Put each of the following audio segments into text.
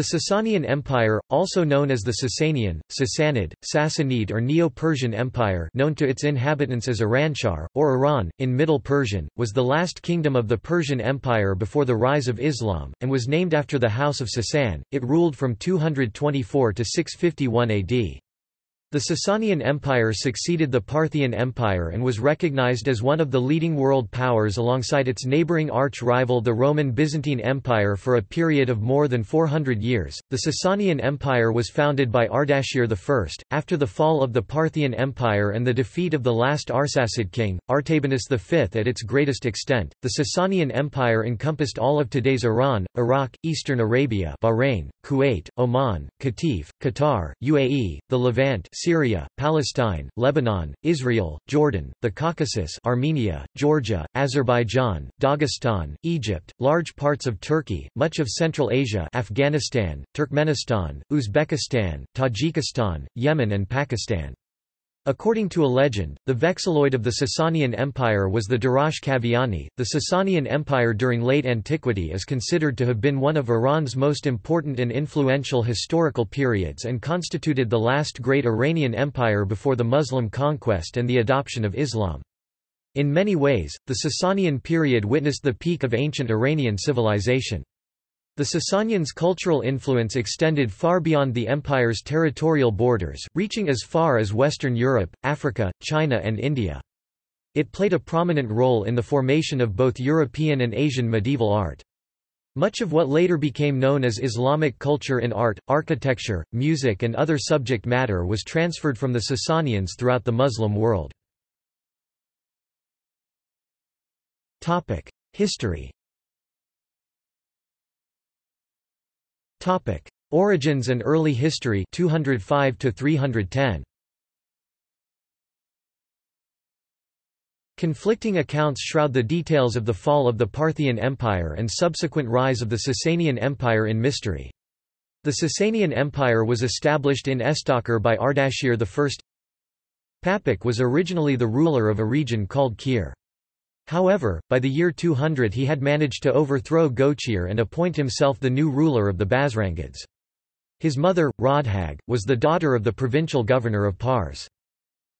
The Sasanian Empire, also known as the Sasanian, Sassanid, Sassanid or Neo-Persian Empire known to its inhabitants as Iranshar, or Iran, in Middle Persian, was the last kingdom of the Persian Empire before the rise of Islam, and was named after the House of Sasan. It ruled from 224 to 651 AD. The Sasanian Empire succeeded the Parthian Empire and was recognized as one of the leading world powers alongside its neighboring arch-rival the Roman Byzantine Empire for a period of more than 400 years. The Sasanian Empire was founded by Ardashir I. After the fall of the Parthian Empire and the defeat of the last Arsacid king, Artabanus V at its greatest extent, the Sasanian Empire encompassed all of today's Iran, Iraq, Eastern Arabia Bahrain, Kuwait, Oman, Qatif, Qatar, UAE, the Levant Syria, Palestine, Lebanon, Israel, Jordan, the Caucasus Armenia, Georgia, Azerbaijan, Dagestan, Egypt, large parts of Turkey, much of Central Asia Afghanistan, Turkmenistan, Uzbekistan, Tajikistan, Yemen and Pakistan. According to a legend, the vexilloid of the Sasanian Empire was the Derafsh Kaviani. The Sasanian Empire during late antiquity is considered to have been one of Iran's most important and influential historical periods and constituted the last great Iranian empire before the Muslim conquest and the adoption of Islam. In many ways, the Sasanian period witnessed the peak of ancient Iranian civilization. The Sasanians' cultural influence extended far beyond the empire's territorial borders, reaching as far as Western Europe, Africa, China and India. It played a prominent role in the formation of both European and Asian medieval art. Much of what later became known as Islamic culture in art, architecture, music and other subject matter was transferred from the Sasanians throughout the Muslim world. History Topic: Origins and early history 205 to 310. Conflicting accounts shroud the details of the fall of the Parthian Empire and subsequent rise of the Sasanian Empire in mystery. The Sasanian Empire was established in Estakhr by Ardashir I. Papik was originally the ruler of a region called Kir. However, by the year 200 he had managed to overthrow Gochir and appoint himself the new ruler of the Bazrangids. His mother, Rodhag, was the daughter of the provincial governor of Pars.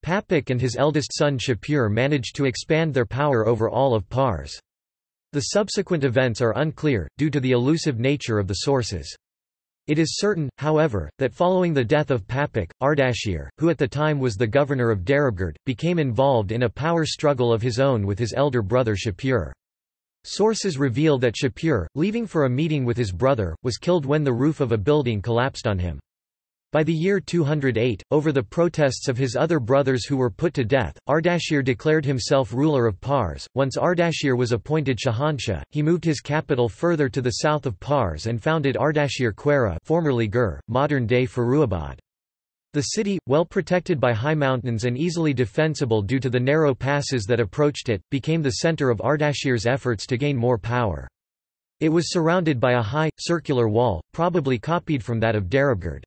Papik and his eldest son Shapur managed to expand their power over all of Pars. The subsequent events are unclear, due to the elusive nature of the sources. It is certain, however, that following the death of Papik, Ardashir, who at the time was the governor of Darabgerd, became involved in a power struggle of his own with his elder brother Shapur. Sources reveal that Shapur, leaving for a meeting with his brother, was killed when the roof of a building collapsed on him. By the year 208, over the protests of his other brothers who were put to death, Ardashir declared himself ruler of Pars. Once Ardashir was appointed Shahanshah, he moved his capital further to the south of Pars and founded Ardashir-Khwarrah formerly Gur, modern-day Firuzabad. The city, well protected by high mountains and easily defensible due to the narrow passes that approached it, became the center of Ardashir's efforts to gain more power. It was surrounded by a high, circular wall, probably copied from that of Darabgerd.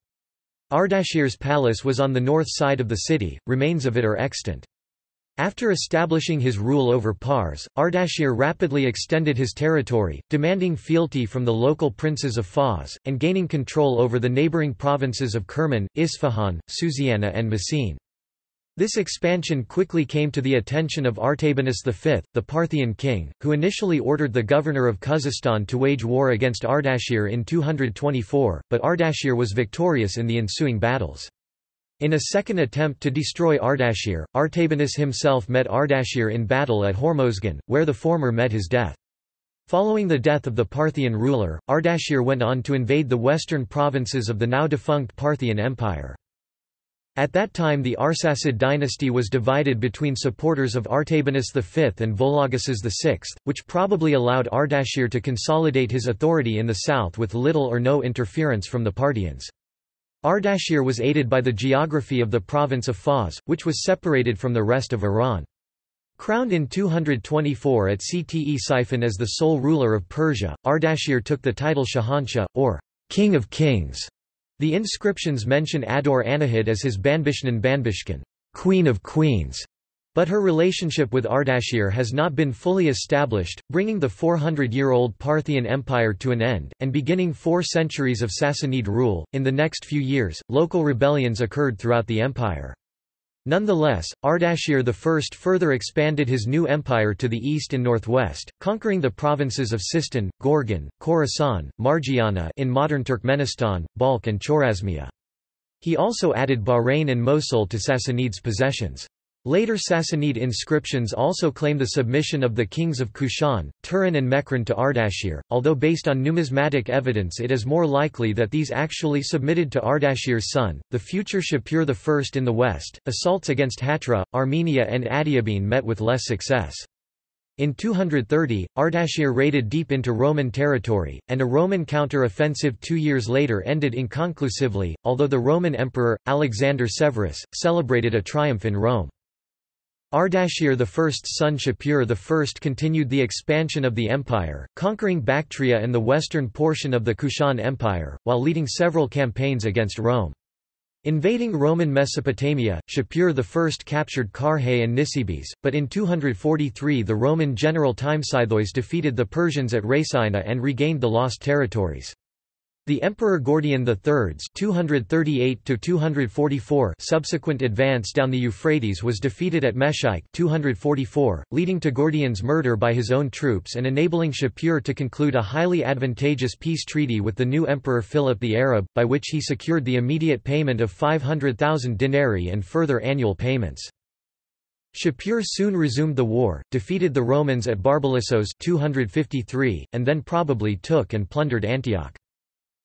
Ardashir's palace was on the north side of the city, remains of it are extant. After establishing his rule over Pars, Ardashir rapidly extended his territory, demanding fealty from the local princes of Fars, and gaining control over the neighboring provinces of Kerman, Isfahan, Susiana and Messene. This expansion quickly came to the attention of Artabanus V, the Parthian king, who initially ordered the governor of Khuzestan to wage war against Ardashir in 224, but Ardashir was victorious in the ensuing battles. In a second attempt to destroy Ardashir, Artabanus himself met Ardashir in battle at Hormozgan, where the former met his death. Following the death of the Parthian ruler, Ardashir went on to invade the western provinces of the now-defunct Parthian Empire. At that time the Arsacid dynasty was divided between supporters of Artabanus V and Vologases VI, which probably allowed Ardashir to consolidate his authority in the south with little or no interference from the Parthians. Ardashir was aided by the geography of the province of Fars, which was separated from the rest of Iran. Crowned in 224 at Ctesiphon as the sole ruler of Persia, Ardashir took the title Shahanshah, or King of Kings. The inscriptions mention Ador Anahid as his Banbishnan Banbishkan, Queen of Queens. But her relationship with Ardashir has not been fully established, bringing the 400-year-old Parthian Empire to an end, and beginning four centuries of Sassanid rule. In the next few years, local rebellions occurred throughout the empire. Nonetheless, Ardashir I further expanded his new empire to the east and northwest, conquering the provinces of Sistan, Gorgan, Khorasan, Margiana in modern Turkmenistan, Balkh and Chorasmia. He also added Bahrain and Mosul to Sassanids' possessions. Later Sassanid inscriptions also claim the submission of the kings of Kushan, Turan and Mekran to Ardashir, although based on numismatic evidence it is more likely that these actually submitted to Ardashir's son, the future Shapur I in the west. Assaults against Hatra, Armenia and Adiabene met with less success. In 230, Ardashir raided deep into Roman territory, and a Roman counter-offensive two years later ended inconclusively, although the Roman emperor, Alexander Severus, celebrated a triumph in Rome. Ardashir I's son Shapur I continued the expansion of the empire, conquering Bactria and the western portion of the Kushan Empire, while leading several campaigns against Rome. Invading Roman Mesopotamia, Shapur I captured Carrhae and Nisibis, but in 243 the Roman general Timesitheus defeated the Persians at Rhesaina and regained the lost territories. The Emperor Gordian III's 238 subsequent advance down the Euphrates was defeated at Misiche 244, leading to Gordian's murder by his own troops and enabling Shapur to conclude a highly advantageous peace treaty with the new Emperor Philip the Arab, by which he secured the immediate payment of 500,000 denarii and further annual payments. Shapur soon resumed the war, defeated the Romans at Barbalissos 253, and then probably took and plundered Antioch.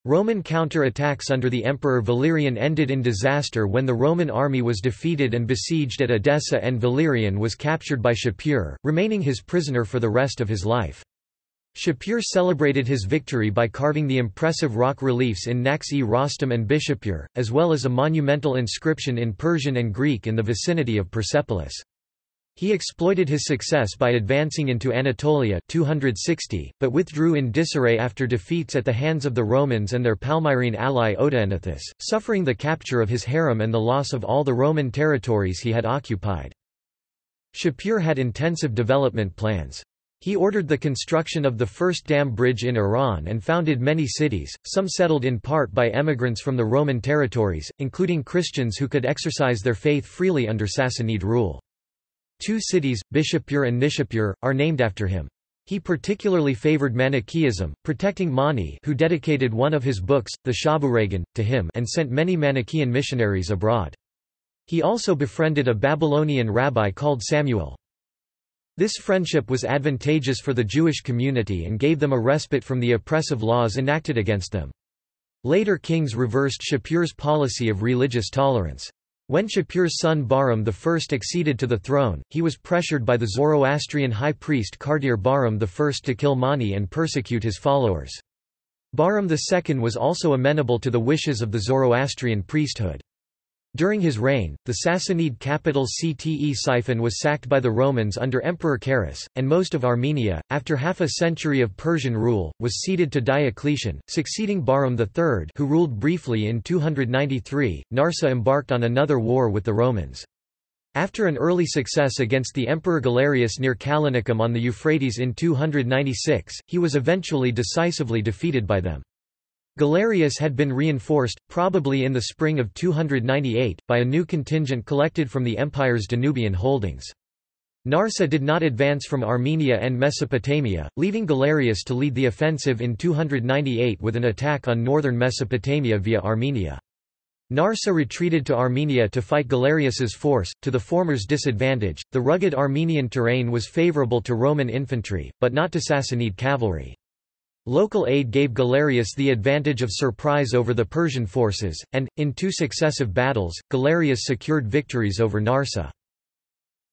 Roman counter-attacks under the Emperor Valerian ended in disaster when the Roman army was defeated and besieged at Edessa and Valerian was captured by Shapur, remaining his prisoner for the rest of his life. Shapur celebrated his victory by carving the impressive rock reliefs in Naqsh-e Rostam and Bishapur, as well as a monumental inscription in Persian and Greek in the vicinity of Persepolis. He exploited his success by advancing into Anatolia 260, but withdrew in disarray after defeats at the hands of the Romans and their Palmyrene ally Odaenathus, suffering the capture of his harem and the loss of all the Roman territories he had occupied. Shapur had intensive development plans. He ordered the construction of the first dam bridge in Iran and founded many cities, some settled in part by emigrants from the Roman territories, including Christians who could exercise their faith freely under Sassanid rule. Two cities, Bishapur and Nishapur, are named after him. He particularly favored Manichaeism, protecting Mani who dedicated one of his books, the Shabuhragan, to him and sent many Manichaean missionaries abroad. He also befriended a Babylonian rabbi called Samuel. This friendship was advantageous for the Jewish community and gave them a respite from the oppressive laws enacted against them. Later kings reversed Shapur's policy of religious tolerance. When Shapur's son Bahram I acceded to the throne, he was pressured by the Zoroastrian high priest Kartir Bahram I to kill Mani and persecute his followers. Bahram II was also amenable to the wishes of the Zoroastrian priesthood. During his reign, the Sassanid capital Ctesiphon was sacked by the Romans under Emperor Carus, and most of Armenia, after half a century of Persian rule, was ceded to Diocletian, succeeding Bahram III who ruled briefly in 293. Narseh embarked on another war with the Romans. After an early success against the Emperor Galerius near Callinicum on the Euphrates in 296, he was eventually decisively defeated by them. Galerius had been reinforced, probably in the spring of 298, by a new contingent collected from the empire's Danubian holdings. Narseh did not advance from Armenia and Mesopotamia, leaving Galerius to lead the offensive in 298 with an attack on northern Mesopotamia via Armenia. Narseh retreated to Armenia to fight Galerius's force, to the former's disadvantage. The rugged Armenian terrain was favorable to Roman infantry, but not to Sassanid cavalry. Local aid gave Galerius the advantage of surprise over the Persian forces, and, in two successive battles, Galerius secured victories over Narseh.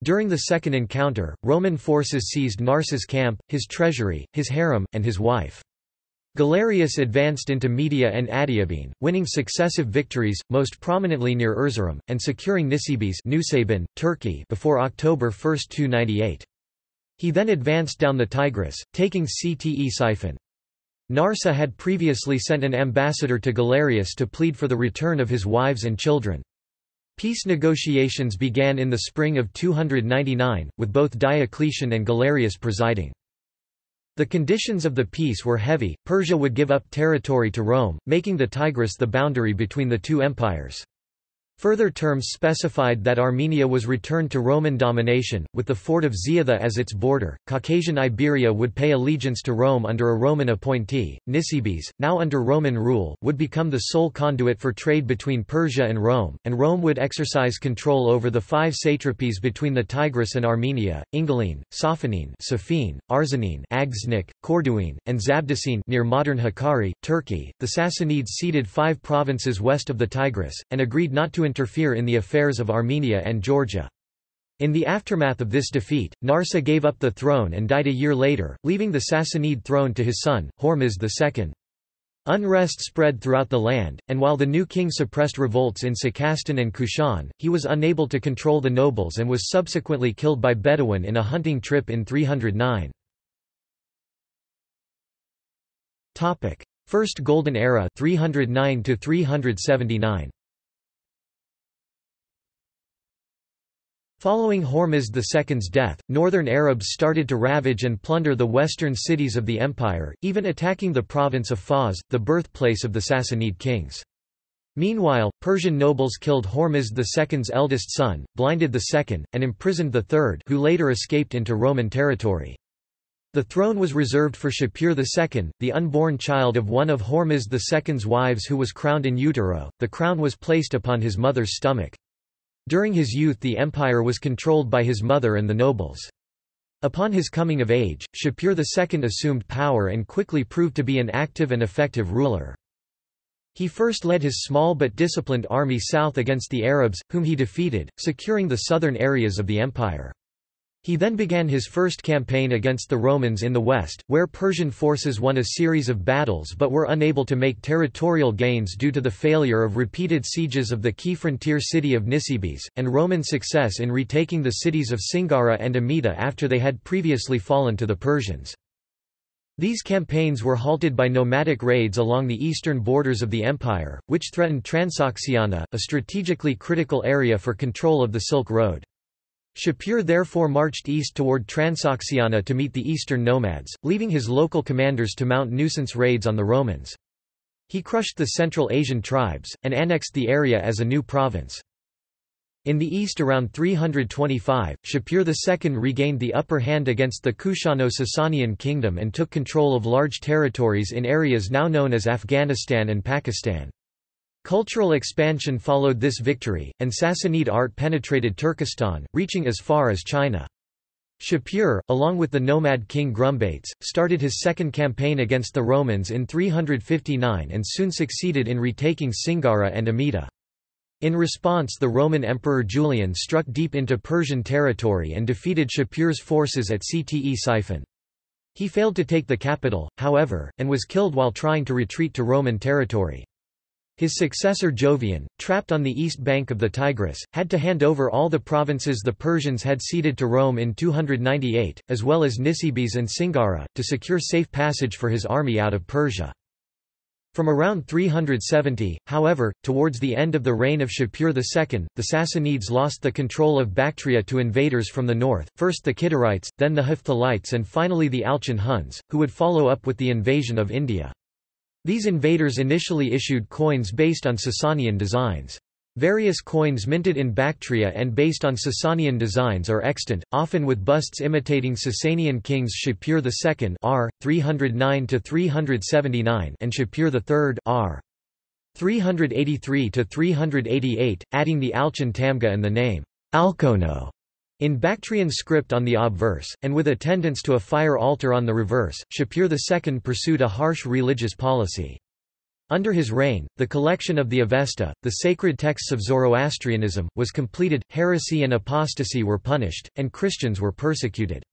During the second encounter, Roman forces seized Narseh's camp, his treasury, his harem, and his wife. Galerius advanced into Media and Adiabene, winning successive victories, most prominently near Erzurum, and securing Nisibis Nusaybin, Turkey before October 1, 298. He then advanced down the Tigris, taking Ctesiphon. Narseh had previously sent an ambassador to Galerius to plead for the return of his wives and children. Peace negotiations began in the spring of 299, with both Diocletian and Galerius presiding. The conditions of the peace were heavy, Persia would give up territory to Rome, making the Tigris the boundary between the two empires. Further terms specified that Armenia was returned to Roman domination, with the fort of Ziatha as its border. Caucasian Iberia would pay allegiance to Rome under a Roman appointee. Nisibis, now under Roman rule, would become the sole conduit for trade between Persia and Rome, and Rome would exercise control over the five satrapies between the Tigris and Armenia: Ingilene, Sophanene, Sophene, Arzanene, Aghdznik, Corduene, and Zabdicene near modern Hakkari, Turkey. The Sassanids ceded five provinces west of the Tigris and agreed not to interfere in the affairs of Armenia and Georgia. In the aftermath of this defeat, Narseh gave up the throne and died a year later, leaving the Sassanid throne to his son, Hormizd II. Unrest spread throughout the land, and while the new king suppressed revolts in Sakastan and Kushan, he was unable to control the nobles and was subsequently killed by Bedouin in a hunting trip in 309. First Golden Era 309 379. Following Hormizd II's death, northern Arabs started to ravage and plunder the western cities of the empire, even attacking the province of Fars, the birthplace of the Sassanid kings. Meanwhile, Persian nobles killed Hormizd II's eldest son, blinded the second, and imprisoned the third who later escaped into Roman territory. The throne was reserved for Shapur II, the unborn child of one of Hormizd II's wives who was crowned in utero, the crown was placed upon his mother's stomach. During his youth the empire was controlled by his mother and the nobles. Upon his coming of age, Shapur II assumed power and quickly proved to be an active and effective ruler. He first led his small but disciplined army south against the Arabs, whom he defeated, securing the southern areas of the empire. He then began his first campaign against the Romans in the west, where Persian forces won a series of battles but were unable to make territorial gains due to the failure of repeated sieges of the key frontier city of Nisibis, and Roman success in retaking the cities of Singara and Amida after they had previously fallen to the Persians. These campaigns were halted by nomadic raids along the eastern borders of the empire, which threatened Transoxiana, a strategically critical area for control of the Silk Road. Shapur therefore marched east toward Transoxiana to meet the eastern nomads, leaving his local commanders to mount nuisance raids on the Romans. He crushed the Central Asian tribes, and annexed the area as a new province. In the east around 325, Shapur II regained the upper hand against the Kushano-Sasanian kingdom and took control of large territories in areas now known as Afghanistan and Pakistan. Cultural expansion followed this victory, and Sassanid art penetrated Turkestan, reaching as far as China. Shapur, along with the nomad king Grumbates, started his second campaign against the Romans in 359 and soon succeeded in retaking Singara and Amida. In response the Roman Emperor Julian struck deep into Persian territory and defeated Shapur's forces at Ctesiphon. He failed to take the capital, however, and was killed while trying to retreat to Roman territory. His successor Jovian, trapped on the east bank of the Tigris, had to hand over all the provinces the Persians had ceded to Rome in 298, as well as Nisibis and Singara, to secure safe passage for his army out of Persia. From around 370, however, towards the end of the reign of Shapur II, the Sassanids lost the control of Bactria to invaders from the north, first the Kidarites, then the Hephthalites and finally the Alchon Huns, who would follow up with the invasion of India. These invaders initially issued coins based on Sasanian designs. Various coins minted in Bactria and based on Sasanian designs are extant, often with busts imitating Sasanian kings Shapur II r. 309–379 and Shapur III r. 383–388, adding the Alchon Tamga and the name Alchono in Bactrian script on the obverse, and with attendance to a fire altar on the reverse, Shapur II pursued a harsh religious policy. Under his reign, the collection of the Avesta, the sacred texts of Zoroastrianism, was completed, heresy and apostasy were punished, and Christians were persecuted.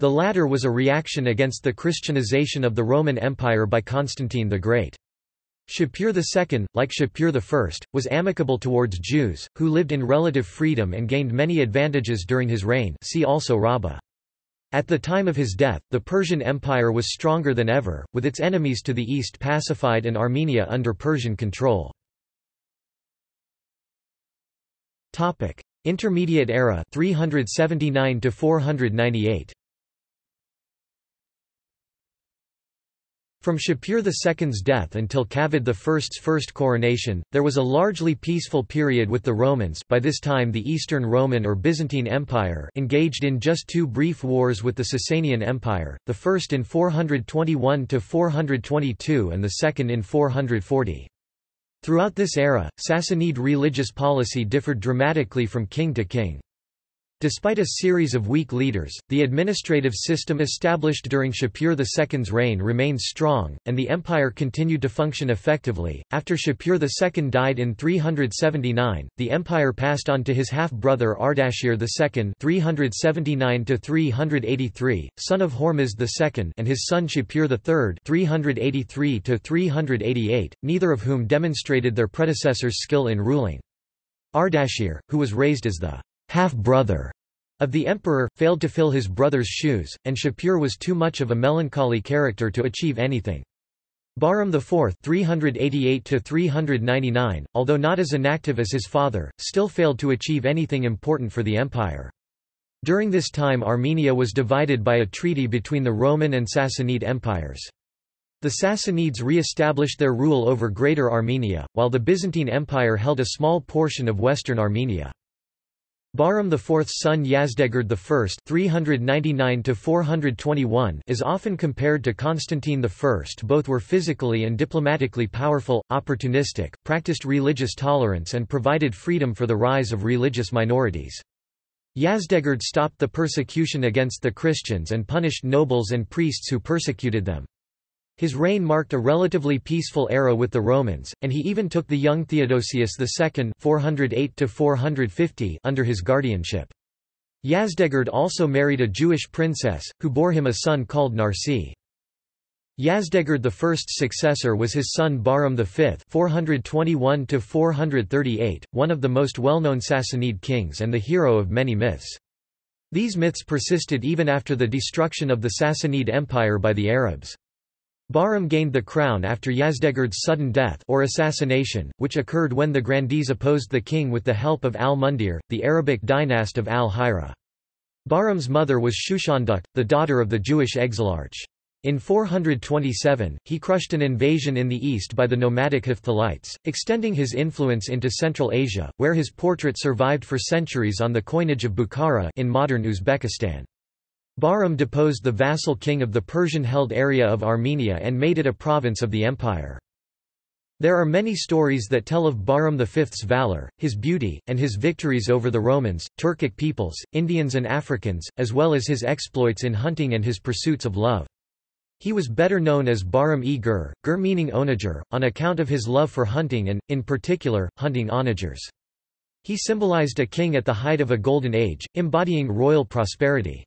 The latter was a reaction against the Christianization of the Roman Empire by Constantine the Great. Shapur II, like Shapur I, was amicable towards Jews, who lived in relative freedom and gained many advantages during his reign see also Rabbah. At the time of his death, the Persian Empire was stronger than ever, with its enemies to the east pacified and Armenia under Persian control. Intermediate era 379 to 498 From Shapur II's death until Kavad I's first coronation, there was a largely peaceful period with the Romans by this time the Eastern Roman or Byzantine Empire engaged in just two brief wars with the Sasanian Empire, the first in 421–422 and the second in 440. Throughout this era, Sassanid religious policy differed dramatically from king to king. Despite a series of weak leaders, the administrative system established during Shapur II's reign remained strong, and the empire continued to function effectively. After Shapur II died in 379, the empire passed on to his half-brother Ardashir II (379–383), son of Hormizd II, and his son Shapur III (383–388), neither of whom demonstrated their predecessors' skill in ruling. Ardashir, who was raised as the half-brother of the emperor, failed to fill his brother's shoes, and Shapur was too much of a melancholy character to achieve anything. Bahram IV 388 although not as inactive as his father, still failed to achieve anything important for the empire. During this time Armenia was divided by a treaty between the Roman and Sassanid empires. The Sassanids re-established their rule over Greater Armenia, while the Byzantine Empire held a small portion of western Armenia. Bahram IV's son Yazdegerd I (399–421) is often compared to Constantine I. Both were physically and diplomatically powerful, opportunistic, practiced religious tolerance, and provided freedom for the rise of religious minorities. Yazdegerd stopped the persecution against the Christians and punished nobles and priests who persecuted them. His reign marked a relatively peaceful era with the Romans, and he even took the young Theodosius II 408 under his guardianship. Yazdegerd also married a Jewish princess, who bore him a son called Narsi. Yazdegerd I's successor was his son Bahram V 421 one of the most well-known Sassanid kings and the hero of many myths. These myths persisted even after the destruction of the Sassanid Empire by the Arabs. Bahram gained the crown after Yazdegerd's sudden death or assassination, which occurred when the grandees opposed the king with the help of al-Mundir, the Arabic dynast of al-Hira. Bahram's mother was Shushanduk, the daughter of the Jewish exilarch. In 427, he crushed an invasion in the east by the nomadic Hephthalites, extending his influence into Central Asia, where his portrait survived for centuries on the coinage of Bukhara in modern Uzbekistan. Bahram deposed the vassal king of the Persian-held area of Armenia and made it a province of the empire. There are many stories that tell of Bahram V's valor, his beauty, and his victories over the Romans, Turkic peoples, Indians and Africans, as well as his exploits in hunting and his pursuits of love. He was better known as Bahram e Gur, Gur meaning onager, on account of his love for hunting and, in particular, hunting onagers. He symbolized a king at the height of a golden age, embodying royal prosperity.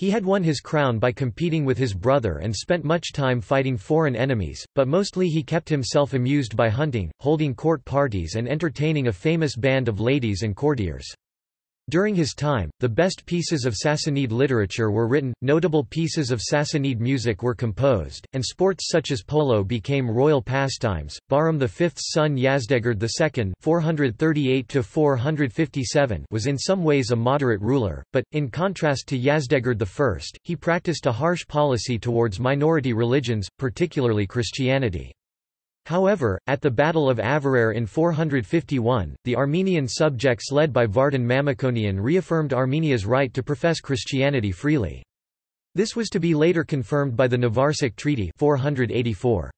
He had won his crown by competing with his brother and spent much time fighting foreign enemies, but mostly he kept himself amused by hunting, holding court parties and entertaining a famous band of ladies and courtiers. During his time, the best pieces of Sassanid literature were written, notable pieces of Sassanid music were composed, and sports such as polo became royal pastimes. Bahram V's son Yazdegerd II (438–457) was in some ways a moderate ruler, but in contrast to Yazdegerd I, he practiced a harsh policy towards minority religions, particularly Christianity. However, at the Battle of Avarayr in 451, the Armenian subjects led by Vardan Mamikonian reaffirmed Armenia's right to profess Christianity freely. This was to be later confirmed by the Nvarsak Treaty 484.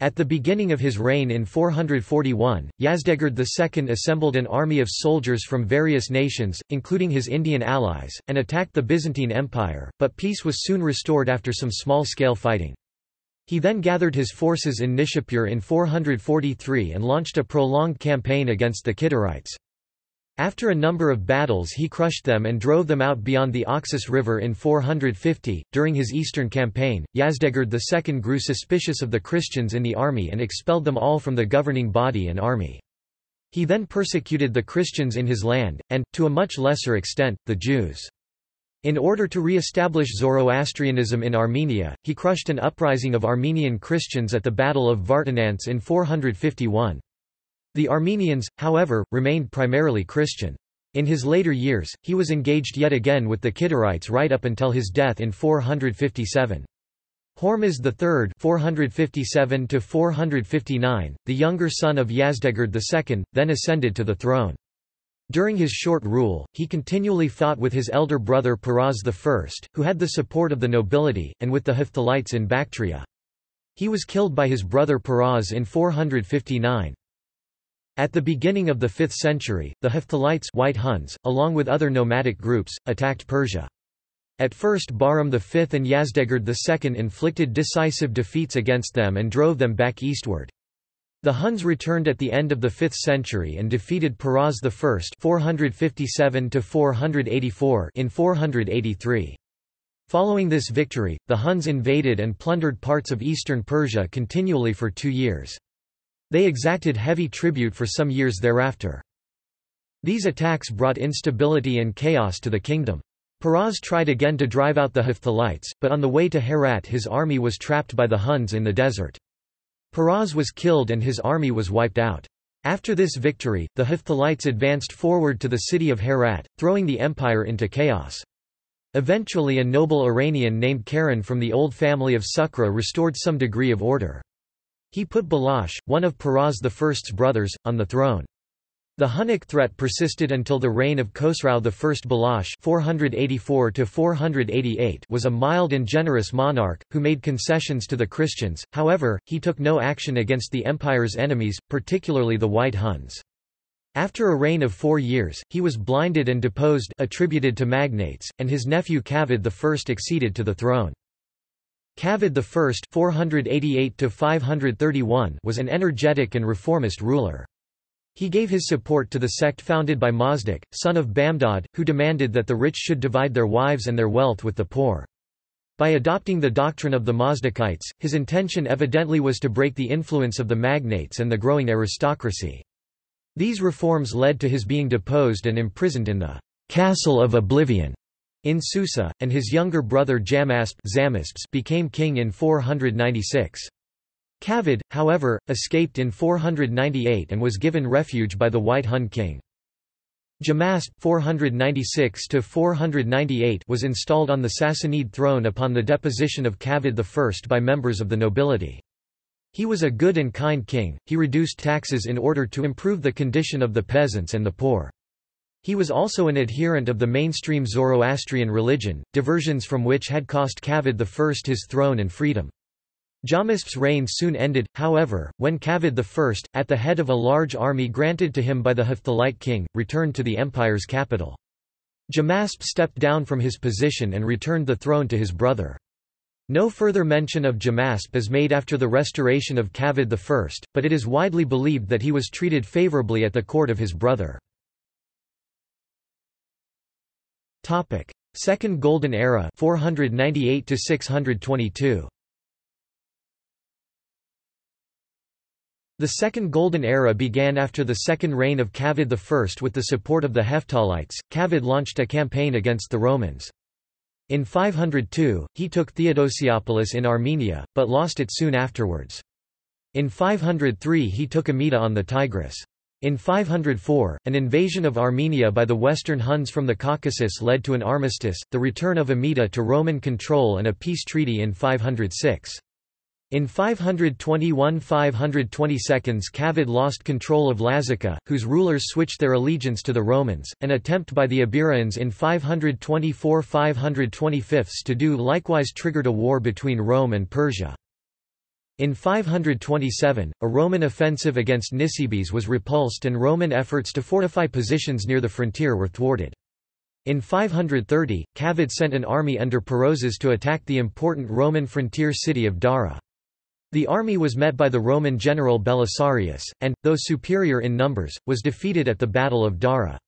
At the beginning of his reign in 441, Yazdegerd II assembled an army of soldiers from various nations, including his Indian allies, and attacked the Byzantine Empire, but peace was soon restored after some small-scale fighting. He then gathered his forces in Nishapur in 443 and launched a prolonged campaign against the Kidarites. After a number of battles he crushed them and drove them out beyond the Oxus River in 450. During his eastern campaign, Yazdegerd II grew suspicious of the Christians in the army and expelled them all from the governing body and army. He then persecuted the Christians in his land, and, to a much lesser extent, the Jews. In order to re-establish Zoroastrianism in Armenia, he crushed an uprising of Armenian Christians at the Battle of Vartanants in 451. The Armenians, however, remained primarily Christian. In his later years, he was engaged yet again with the Kidarites right up until his death in 457. Hormizd III 457 the younger son of Yazdegerd II, then ascended to the throne. During his short rule, he continually fought with his elder brother Peroz I, who had the support of the nobility, and with the Hephthalites in Bactria. He was killed by his brother Peroz in 459. At the beginning of the 5th century, the Hephthalites White Huns, along with other nomadic groups, attacked Persia. At first Bahram V and Yazdegerd II inflicted decisive defeats against them and drove them back eastward. The Huns returned at the end of the 5th century and defeated Peroz I 457 in 483. Following this victory, the Huns invaded and plundered parts of eastern Persia continually for two years. They exacted heavy tribute for some years thereafter. These attacks brought instability and chaos to the kingdom. Peroz tried again to drive out the Hephthalites, but on the way to Herat his army was trapped by the Huns in the desert. Peroz was killed and his army was wiped out. After this victory, the Hephthalites advanced forward to the city of Herat, throwing the empire into chaos. Eventually a noble Iranian named Karen from the old family of Sukra restored some degree of order. He put Balash, one of Peroz I's brothers, on the throne. The Hunnic threat persisted until the reign of Khosrau I Balash 484 was a mild and generous monarch, who made concessions to the Christians, however, he took no action against the empire's enemies, particularly the White Huns. After a reign of four years, he was blinded and deposed attributed to magnates, and his nephew Kavad I acceded to the throne. Kavad I 488 was an energetic and reformist ruler. He gave his support to the sect founded by Mazdak, son of Bamdad, who demanded that the rich should divide their wives and their wealth with the poor. By adopting the doctrine of the Mazdakites, his intention evidently was to break the influence of the magnates and the growing aristocracy. These reforms led to his being deposed and imprisoned in the Castle of Oblivion in Susa, and his younger brother Jamasp became king in 496. Kavad, however, escaped in 498 and was given refuge by the White Hun king. Jamasp 496 was installed on the Sassanid throne upon the deposition of Kavad I by members of the nobility. He was a good and kind king, he reduced taxes in order to improve the condition of the peasants and the poor. He was also an adherent of the mainstream Zoroastrian religion, diversions from which had cost Kavad I his throne and freedom. Jamasp's reign soon ended, however, when Kavad I, at the head of a large army granted to him by the Hephthalite king, returned to the empire's capital. Jamasp stepped down from his position and returned the throne to his brother. No further mention of Jamasp is made after the restoration of Kavad I, but it is widely believed that he was treated favorably at the court of his brother. Second Golden Era 498 to 622. The Second Golden Era began after the second reign of Kavad I with the support of the Hephthalites. Kavad launched a campaign against the Romans. In 502, he took Theodosiopolis in Armenia, but lost it soon afterwards. In 503 he took Amida on the Tigris. In 504, an invasion of Armenia by the Western Huns from the Caucasus led to an armistice, the return of Amida to Roman control and a peace treaty in 506. In 521–522 Kavad lost control of Lazica, whose rulers switched their allegiance to the Romans, an attempt by the Iberians in 524–525 to do likewise triggered a war between Rome and Persia. In 527, a Roman offensive against Nisibis was repulsed and Roman efforts to fortify positions near the frontier were thwarted. In 530, Kavad sent an army under Perozes to attack the important Roman frontier city of Dara. The army was met by the Roman general Belisarius, and, though superior in numbers, was defeated at the Battle of Dara.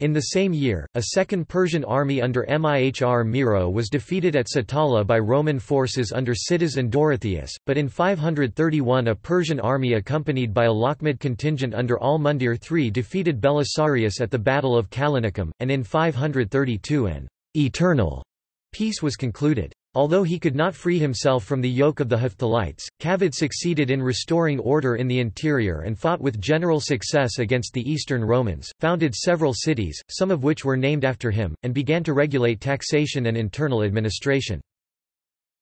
In the same year, a second Persian army under Mihr Miro was defeated at Satala by Roman forces under Cydas and Dorotheus, but in 531 a Persian army accompanied by a Lakhmid contingent under Al-Mundir III defeated Belisarius at the Battle of Callinicum, and in 532 an eternal peace was concluded. Although he could not free himself from the yoke of the Hephthalites, Kavad succeeded in restoring order in the interior and fought with general success against the Eastern Romans, founded several cities, some of which were named after him, and began to regulate taxation and internal administration.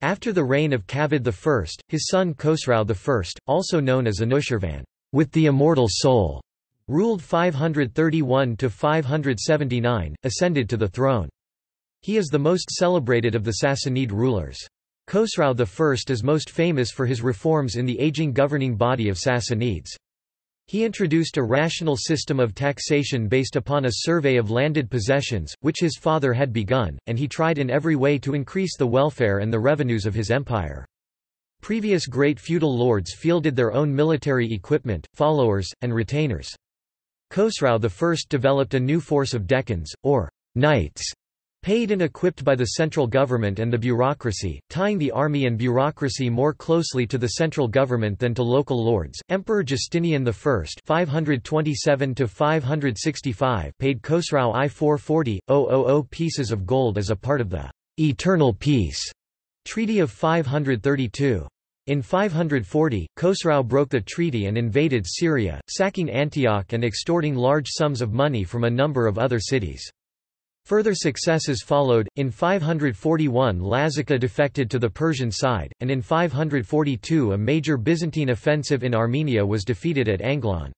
After the reign of Kavad I, his son Khosrau I, also known as Anushirvan, with the immortal soul, ruled 531–579, ascended to the throne. He is the most celebrated of the Sassanid rulers. Khosrau I is most famous for his reforms in the aging governing body of Sassanids. He introduced a rational system of taxation based upon a survey of landed possessions, which his father had begun, and he tried in every way to increase the welfare and the revenues of his empire. Previous great feudal lords fielded their own military equipment, followers, and retainers. Khosrau I developed a new force of dehqans, or knights, Paid and equipped by the central government and the bureaucracy, tying the army and bureaucracy more closely to the central government than to local lords. Emperor Justinian I (527–565) paid Khosrau I 440,000 pieces of gold as a part of the eternal peace treaty of 532. In 540, Khosrau broke the treaty and invaded Syria, sacking Antioch and extorting large sums of money from a number of other cities. Further successes followed, in 541 Lazica defected to the Persian side, and in 542 a major Byzantine offensive in Armenia was defeated at Anglon.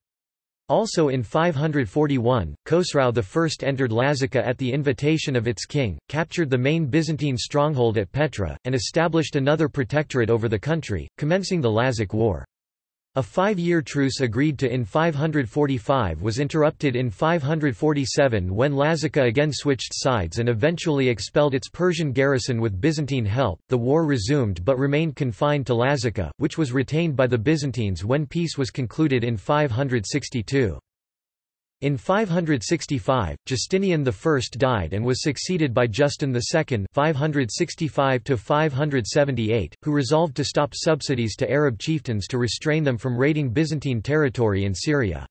Also in 541, Khosrau I entered Lazica at the invitation of its king, captured the main Byzantine stronghold at Petra, and established another protectorate over the country, commencing the Lazic War. A five-year truce agreed to in 545 was interrupted in 547 when Lazica again switched sides and eventually expelled its Persian garrison with Byzantine help. The war resumed but remained confined to Lazica, which was retained by the Byzantines when peace was concluded in 562. In 565, Justinian I died and was succeeded by Justin II 565 who resolved to stop subsidies to Arab chieftains to restrain them from raiding Byzantine territory in Syria.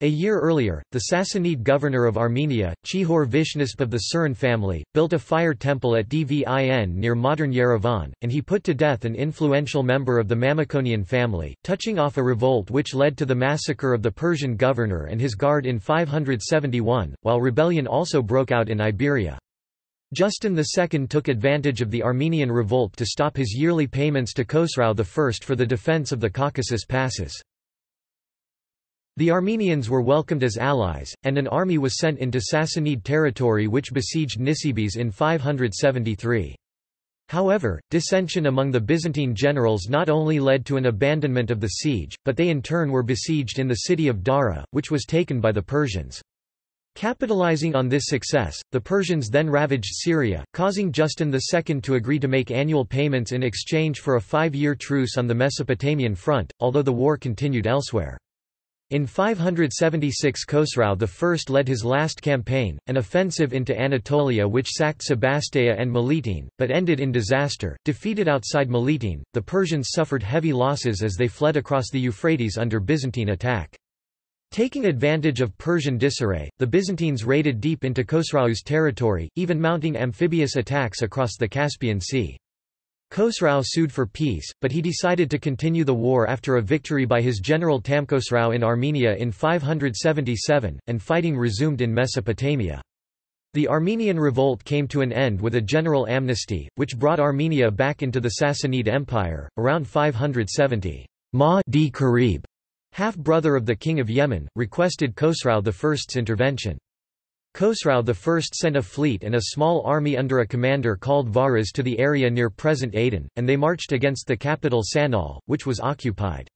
A year earlier, the Sassanid governor of Armenia, Chihor Vishnisp of the Surin family, built a fire temple at Dvin near modern Yerevan, and he put to death an influential member of the Mamikonian family, touching off a revolt which led to the massacre of the Persian governor and his guard in 571, while rebellion also broke out in Iberia. Justin II took advantage of the Armenian revolt to stop his yearly payments to Khosrau I for the defense of the Caucasus passes. The Armenians were welcomed as allies, and an army was sent into Sassanid territory which besieged Nisibis in 573. However, dissension among the Byzantine generals not only led to an abandonment of the siege, but they in turn were besieged in the city of Dara, which was taken by the Persians. Capitalizing on this success, the Persians then ravaged Syria, causing Justin II to agree to make annual payments in exchange for a five-year truce on the Mesopotamian front, although the war continued elsewhere. In 576 Khosrau I led his last campaign, an offensive into Anatolia which sacked Sebastia and Melitene, but ended in disaster. Defeated outside Melitene, the Persians suffered heavy losses as they fled across the Euphrates under Byzantine attack. Taking advantage of Persian disarray, the Byzantines raided deep into Khosrau's territory, even mounting amphibious attacks across the Caspian Sea. Khosrau sued for peace, but he decided to continue the war after a victory by his general Tamkhosrau in Armenia in 577, and fighting resumed in Mesopotamia. The Armenian revolt came to an end with a general amnesty, which brought Armenia back into the Sassanid Empire. Around 570, Ma d Karib, half-brother of the king of Yemen, requested Khosrau I's intervention. Khosrau I sent a fleet and a small army under a commander called Varaz to the area near present Aden, and they marched against the capital San'a, which was occupied.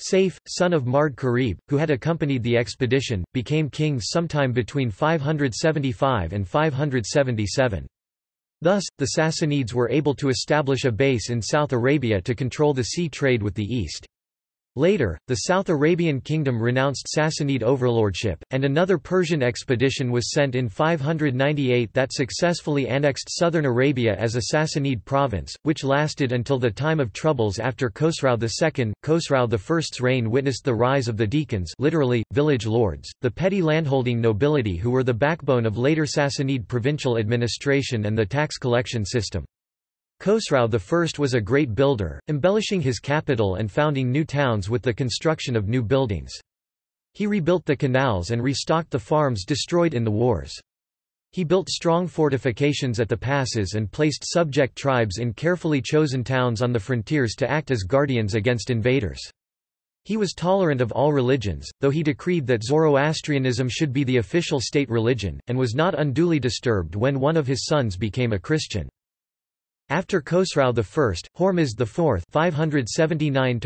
Saif, son of Mard Karib, who had accompanied the expedition, became king sometime between 575 and 577. Thus, the Sassanids were able to establish a base in South Arabia to control the sea trade with the East. Later, the South Arabian kingdom renounced Sassanid overlordship, and another Persian expedition was sent in 598 that successfully annexed southern Arabia as a Sassanid province, which lasted until the time of troubles after Khosrau II. Khosrau I's reign witnessed the rise of the dehqans literally, village lords, the petty landholding nobility who were the backbone of later Sassanid provincial administration and the tax collection system. Khosrau I was a great builder, embellishing his capital and founding new towns with the construction of new buildings. He rebuilt the canals and restocked the farms destroyed in the wars. He built strong fortifications at the passes and placed subject tribes in carefully chosen towns on the frontiers to act as guardians against invaders. He was tolerant of all religions, though he decreed that Zoroastrianism should be the official state religion, and was not unduly disturbed when one of his sons became a Christian. After Khosrau I, Hormizd IV 579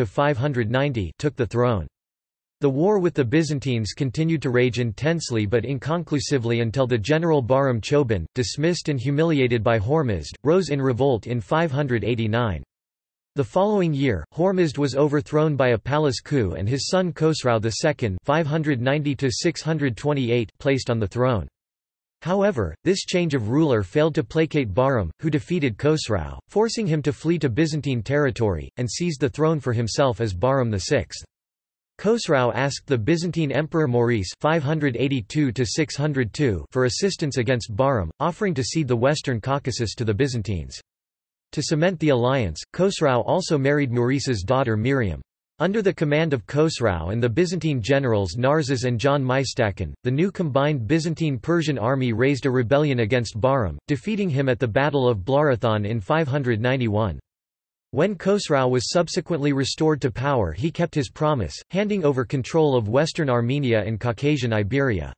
took the throne. The war with the Byzantines continued to rage intensely but inconclusively until the general Bahram Choban, dismissed and humiliated by Hormizd, rose in revolt in 589. The following year, Hormizd was overthrown by a palace coup and his son Khosrau II 590 placed on the throne. However, this change of ruler failed to placate Bahram, who defeated Khosrau, forcing him to flee to Byzantine territory, and seize the throne for himself as Bahram VI. Khosrau asked the Byzantine Emperor Maurice 582 for assistance against Bahram, offering to cede the western Caucasus to the Byzantines. To cement the alliance, Khosrau also married Maurice's daughter Miriam. Under the command of Khosrau and the Byzantine generals Narses and John Mystacon, the new combined Byzantine-Persian army raised a rebellion against Bahram, defeating him at the Battle of Blarathon in 591. When Khosrau was subsequently restored to power he kept his promise, handing over control of western Armenia and Caucasian Iberia.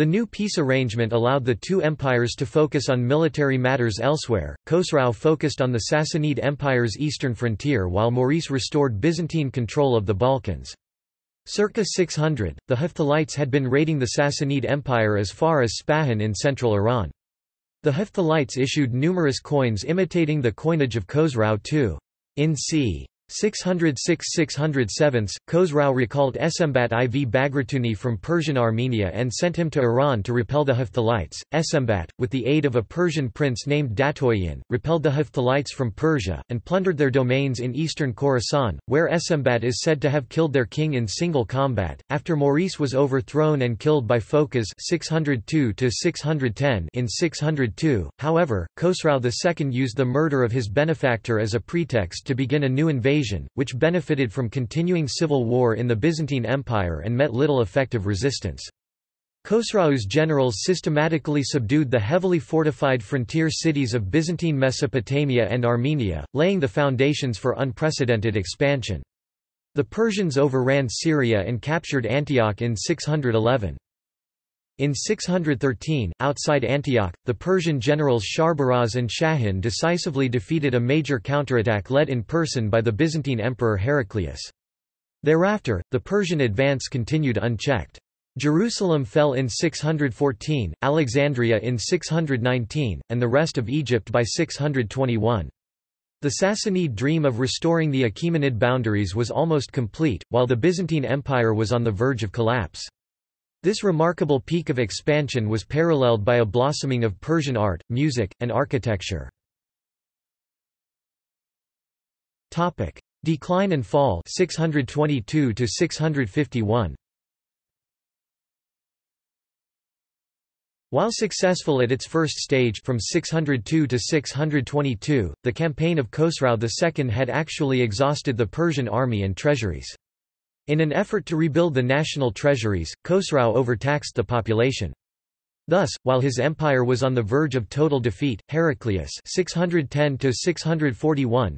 The new peace arrangement allowed the two empires to focus on military matters elsewhere. Khosrau focused on the Sassanid Empire's eastern frontier while Maurice restored Byzantine control of the Balkans. Circa 600, the Hephthalites had been raiding the Sassanid Empire as far as Spahan in central Iran. The Hephthalites issued numerous coins imitating the coinage of Khosrau II. In c. 606–607, Khosrau recalled Esembat IV Bagratuni from Persian Armenia and sent him to Iran to repel the Hephthalites. Esembat, with the aid of a Persian prince named Datoyan, repelled the Hephthalites from Persia, and plundered their domains in eastern Khorasan, where Esembat is said to have killed their king in single combat. After Maurice was overthrown and killed by Phocas 602 in 602, however, Khosrau II used the murder of his benefactor as a pretext to begin a new invasion invasion, which benefited from continuing civil war in the Byzantine Empire and met little effective resistance. Khosrau's generals systematically subdued the heavily fortified frontier cities of Byzantine Mesopotamia and Armenia, laying the foundations for unprecedented expansion. The Persians overran Syria and captured Antioch in 611. In 613, outside Antioch, the Persian generals Sharbaraz and Shahin decisively defeated a major counterattack led in person by the Byzantine emperor Heraclius. Thereafter, the Persian advance continued unchecked. Jerusalem fell in 614, Alexandria in 619, and the rest of Egypt by 621. The Sassanid dream of restoring the Achaemenid boundaries was almost complete, while the Byzantine Empire was on the verge of collapse. This remarkable peak of expansion was paralleled by a blossoming of Persian art, music, and architecture. Topic: Decline and fall 622 to 651 While successful at its first stage from 602 to 622, the campaign of Khosrau II had actually exhausted the Persian army and treasuries. In an effort to rebuild the national treasuries, Khosrau overtaxed the population. Thus, while his empire was on the verge of total defeat, Heraclius 610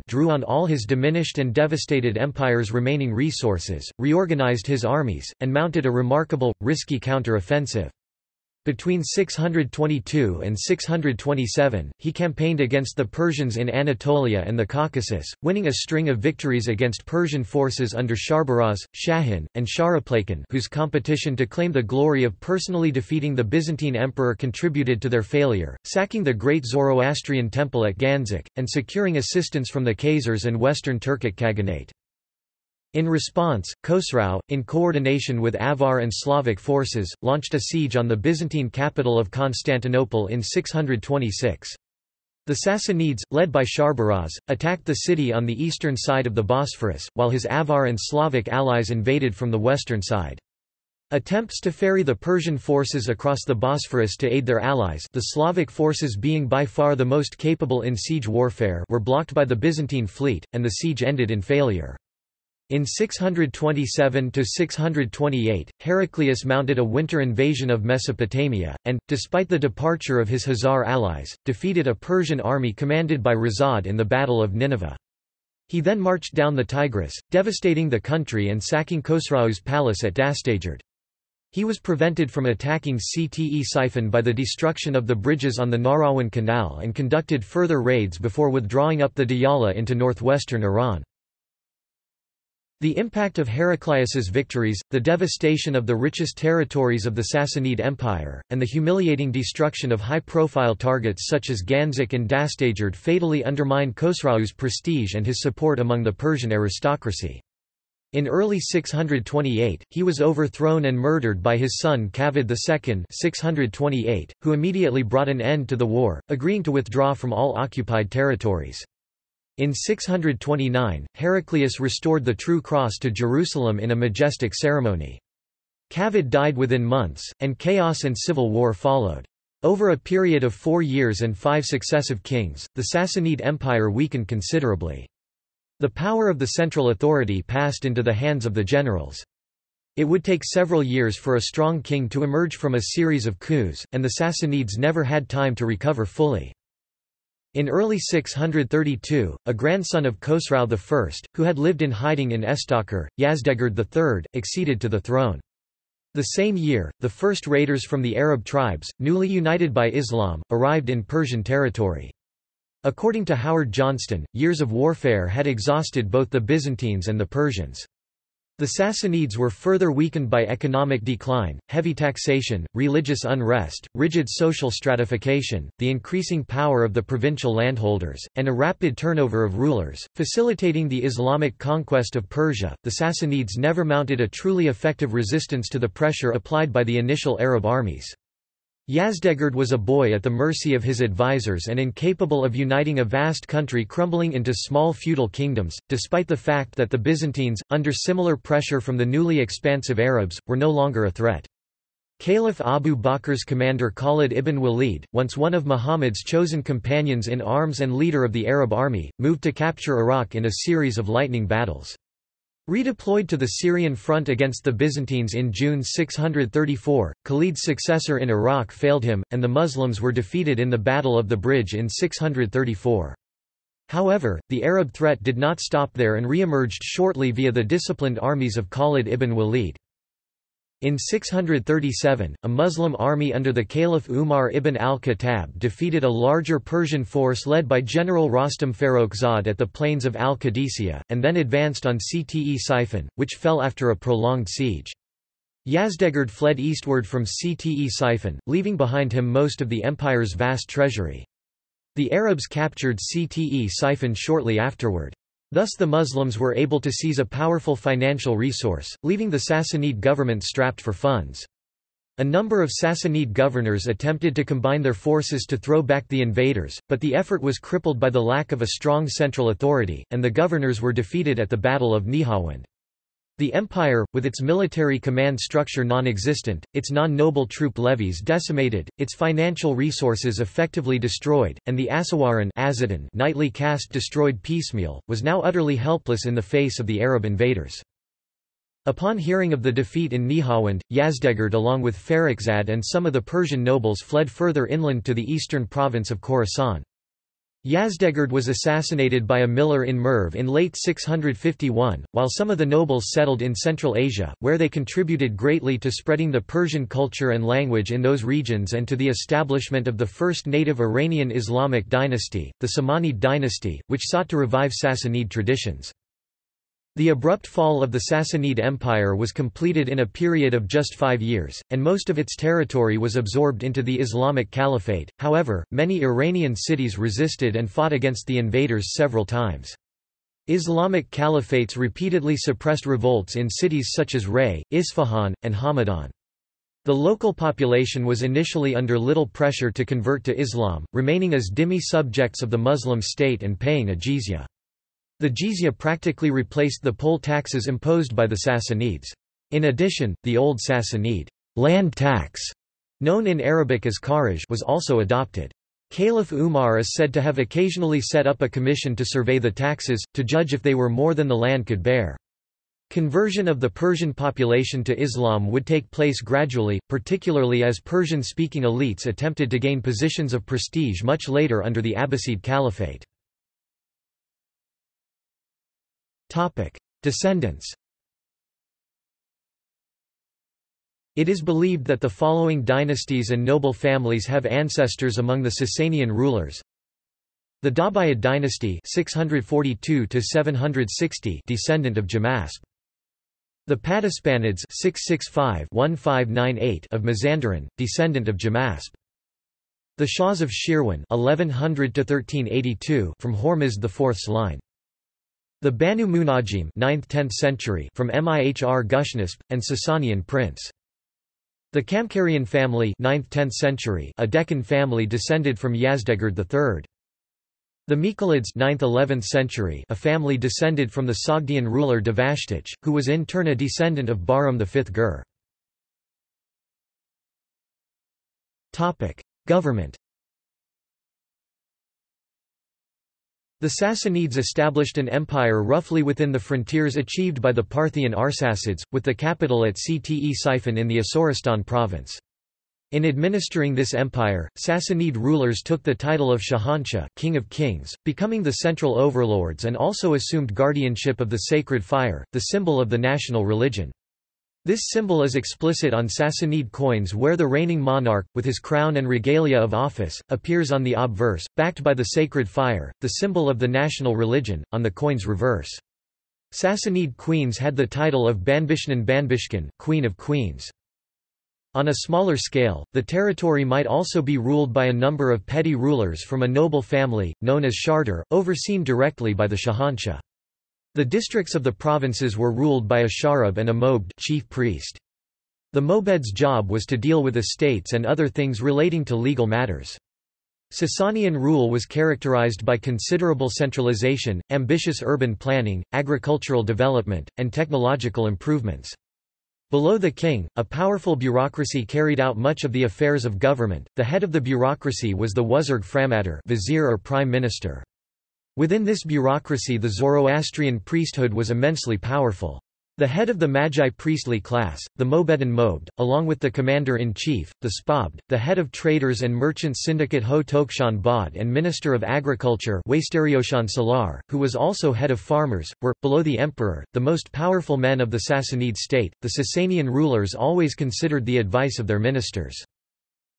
drew on all his diminished and devastated empire's remaining resources, reorganized his armies, and mounted a remarkable, risky counter-offensive. Between 622 and 627, he campaigned against the Persians in Anatolia and the Caucasus, winning a string of victories against Persian forces under Sharbaraz, Shahin, and Shahraplakan whose competition to claim the glory of personally defeating the Byzantine emperor contributed to their failure, sacking the great Zoroastrian temple at Ganzak, and securing assistance from the Khazars and Western Turkic Khaganate. In response, Khosrau, in coordination with Avar and Slavic forces, launched a siege on the Byzantine capital of Constantinople in 626. The Sassanids, led by Sharbaraz, attacked the city on the eastern side of the Bosphorus, while his Avar and Slavic allies invaded from the western side. Attempts to ferry the Persian forces across the Bosphorus to aid their allies the Slavic forces being by far the most capable in siege warfare were blocked by the Byzantine fleet, and the siege ended in failure. In 627–628, Heraclius mounted a winter invasion of Mesopotamia, and, despite the departure of his Khazar allies, defeated a Persian army commanded by Razad in the Battle of Nineveh. He then marched down the Tigris, devastating the country and sacking Khosrau's palace at Dastagerd. He was prevented from attacking Ctesiphon by the destruction of the bridges on the Nahrawan Canal and conducted further raids before withdrawing up the Diyala into northwestern Iran. The impact of Heraclius's victories, the devastation of the richest territories of the Sassanid Empire, and the humiliating destruction of high-profile targets such as Ganzak and Dastagerd fatally undermined Khosrau's prestige and his support among the Persian aristocracy. In early 628, he was overthrown and murdered by his son Kavad II 628, who immediately brought an end to the war, agreeing to withdraw from all occupied territories. In 629, Heraclius restored the True Cross to Jerusalem in a majestic ceremony. Kavad died within months, and chaos and civil war followed. Over a period of four years and five successive kings, the Sassanid Empire weakened considerably. The power of the central authority passed into the hands of the generals. It would take several years for a strong king to emerge from a series of coups, and the Sassanids never had time to recover fully. In early 632, a grandson of Khosrau I, who had lived in hiding in Estakhr, Yazdegerd III, acceded to the throne. The same year, the first raiders from the Arab tribes, newly united by Islam, arrived in Persian territory. According to Howard Johnston, years of warfare had exhausted both the Byzantines and the Persians. The Sassanids were further weakened by economic decline, heavy taxation, religious unrest, rigid social stratification, the increasing power of the provincial landholders, and a rapid turnover of rulers, facilitating the Islamic conquest of Persia. The Sassanids never mounted a truly effective resistance to the pressure applied by the initial Arab armies. Yazdegerd was a boy at the mercy of his advisors and incapable of uniting a vast country crumbling into small feudal kingdoms, despite the fact that the Byzantines, under similar pressure from the newly expansive Arabs, were no longer a threat. Caliph Abu Bakr's commander Khalid ibn Walid, once one of Muhammad's chosen companions in arms and leader of the Arab army, moved to capture Iraq in a series of lightning battles. Redeployed to the Syrian front against the Byzantines in June 634, Khalid's successor in Iraq failed him, and the Muslims were defeated in the Battle of the Bridge in 634. However, the Arab threat did not stop there and re-emerged shortly via the disciplined armies of Khalid ibn Walid. In 637, a Muslim army under the Caliph Umar ibn al-Khattab defeated a larger Persian force led by General Rostam Farrokhzad at the plains of al-Qadisiyah, and then advanced on Ctesiphon, which fell after a prolonged siege. Yazdegerd fled eastward from Ctesiphon, leaving behind him most of the empire's vast treasury. The Arabs captured Ctesiphon shortly afterward. Thus the Muslims were able to seize a powerful financial resource, leaving the Sassanid government strapped for funds. A number of Sassanid governors attempted to combine their forces to throw back the invaders, but the effort was crippled by the lack of a strong central authority, and the governors were defeated at the Battle of Nihawand. The empire, with its military command structure non-existent, its non-noble troop levies decimated, its financial resources effectively destroyed, and the Asawaran knightly caste destroyed piecemeal, was now utterly helpless in the face of the Arab invaders. Upon hearing of the defeat in Nihawand, Yazdegerd along with Farrokhzad and some of the Persian nobles fled further inland to the eastern province of Khorasan. Yazdegerd was assassinated by a miller in Merv in late 651, while some of the nobles settled in Central Asia, where they contributed greatly to spreading the Persian culture and language in those regions and to the establishment of the first native Iranian Islamic dynasty, the Samanid dynasty, which sought to revive Sassanid traditions. The abrupt fall of the Sassanid Empire was completed in a period of just five years, and most of its territory was absorbed into the Islamic Caliphate. However, many Iranian cities resisted and fought against the invaders several times. Islamic caliphates repeatedly suppressed revolts in cities such as Ray, Isfahan, and Hamadan. The local population was initially under little pressure to convert to Islam, remaining as dhimmi subjects of the Muslim state and paying a jizya. The jizya practically replaced the poll taxes imposed by the Sassanids. In addition, the old Sassanid land tax, known in Arabic as kharaj, was also adopted. Caliph Umar is said to have occasionally set up a commission to survey the taxes, to judge if they were more than the land could bear. Conversion of the Persian population to Islam would take place gradually, particularly as Persian-speaking elites attempted to gain positions of prestige much later under the Abbasid Caliphate. Descendants It is believed that the following dynasties and noble families have ancestors among the Sasanian rulers. The Dabuyid dynasty 642 descendant of Jamasp. The Paduspanids 665-1598 of Mazandaran, descendant of Jamasp. The Shahs of Shirwan 1100 from Hormizd IV's line. The Banu Munajim 9th–10th century from Mihr Gushnasp, and Sasanian prince. The Kamkarian family 9th–10th century a Deccan family descended from Yazdegerd III. The Miqalids 9th–11th century a family descended from the Sogdian ruler Devashtich, who was in turn a descendant of Bahram V Gur. Government The Sassanids established an empire roughly within the frontiers achieved by the Parthian Arsacids, with the capital at Ctesiphon in the Asoristan province. In administering this empire, Sassanid rulers took the title of Shahanshah King of Kings, becoming the central overlords and also assumed guardianship of the sacred fire, the symbol of the national religion. This symbol is explicit on Sassanid coins where the reigning monarch, with his crown and regalia of office, appears on the obverse, backed by the sacred fire, the symbol of the national religion, on the coin's reverse. Sassanid queens had the title of Banbishnan Banbishkan, Queen of Queens. On a smaller scale, the territory might also be ruled by a number of petty rulers from a noble family, known as Shardar, overseen directly by the Shahanshah. The districts of the provinces were ruled by a sharab and a mobed chief priest. The mobed's job was to deal with estates and other things relating to legal matters. Sasanian rule was characterized by considerable centralization, ambitious urban planning, agricultural development, and technological improvements. Below the king, a powerful bureaucracy carried out much of the affairs of government. The head of the bureaucracy was the Wazirg Framadar, vizier or prime minister. Within this bureaucracy the Zoroastrian priesthood was immensely powerful. The head of the Magi priestly class, the Mobedan Mobed, along with the commander-in-chief, the Spabd, the head of traders and merchants syndicate Ho Tokshan Bod and Minister of Agriculture Salar, who was also head of farmers, were, below the emperor, the most powerful men of the Sassanid state. The Sasanian rulers always considered the advice of their ministers.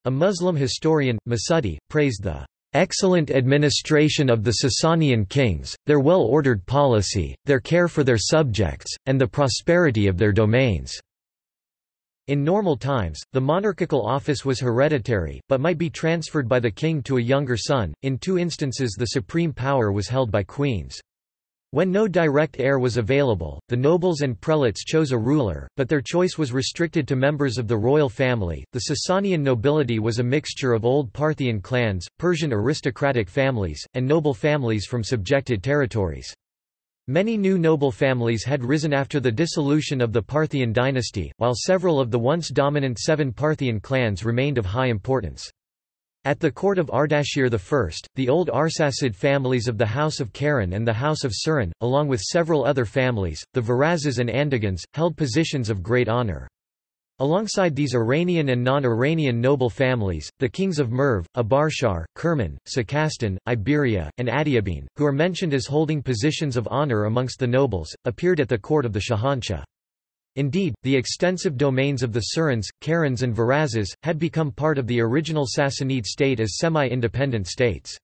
A Muslim historian, Masudi, praised the excellent administration of the Sasanian kings, their well-ordered policy, their care for their subjects, and the prosperity of their domains." In normal times, the monarchical office was hereditary, but might be transferred by the king to a younger son, in two instances the supreme power was held by queens. When no direct heir was available, the nobles and prelates chose a ruler, but their choice was restricted to members of the royal family. The Sasanian nobility was a mixture of old Parthian clans, Persian aristocratic families, and noble families from subjected territories. Many new noble families had risen after the dissolution of the Parthian dynasty, while several of the once dominant seven Parthian clans remained of high importance. At the court of Ardashir I, the old Arsacid families of the House of Karen and the House of Suren, along with several other families, the Varazes and Andagans, held positions of great honor. Alongside these Iranian and non-Iranian noble families, the kings of Merv, Abarshar, Kerman, Sakastan, Iberia, and Adiabene, who are mentioned as holding positions of honor amongst the nobles, appeared at the court of the Shahanshah. Indeed, the extensive domains of the Surens, Karens and Varazes, had become part of the original Sassanid state as semi-independent states.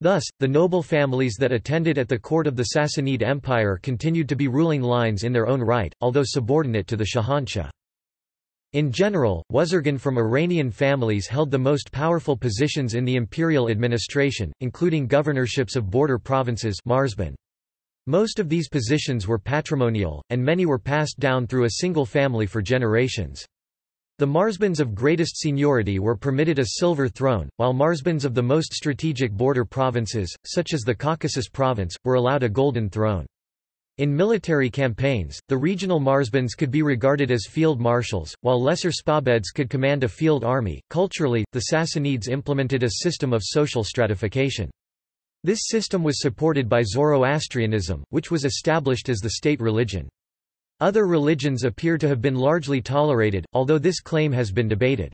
Thus, the noble families that attended at the court of the Sassanid Empire continued to be ruling lines in their own right, although subordinate to the Shahanshah. In general, Wazirgan from Iranian families held the most powerful positions in the imperial administration, including governorships of border provinces Marzban. Most of these positions were patrimonial, and many were passed down through a single family for generations. The Marzbans of greatest seniority were permitted a silver throne, while Marzbans of the most strategic border provinces, such as the Caucasus province, were allowed a golden throne. In military campaigns, the regional marzbans could be regarded as field marshals, while lesser Spabeds could command a field army. Culturally, the Sassanids implemented a system of social stratification. This system was supported by Zoroastrianism, which was established as the state religion. Other religions appear to have been largely tolerated, although this claim has been debated.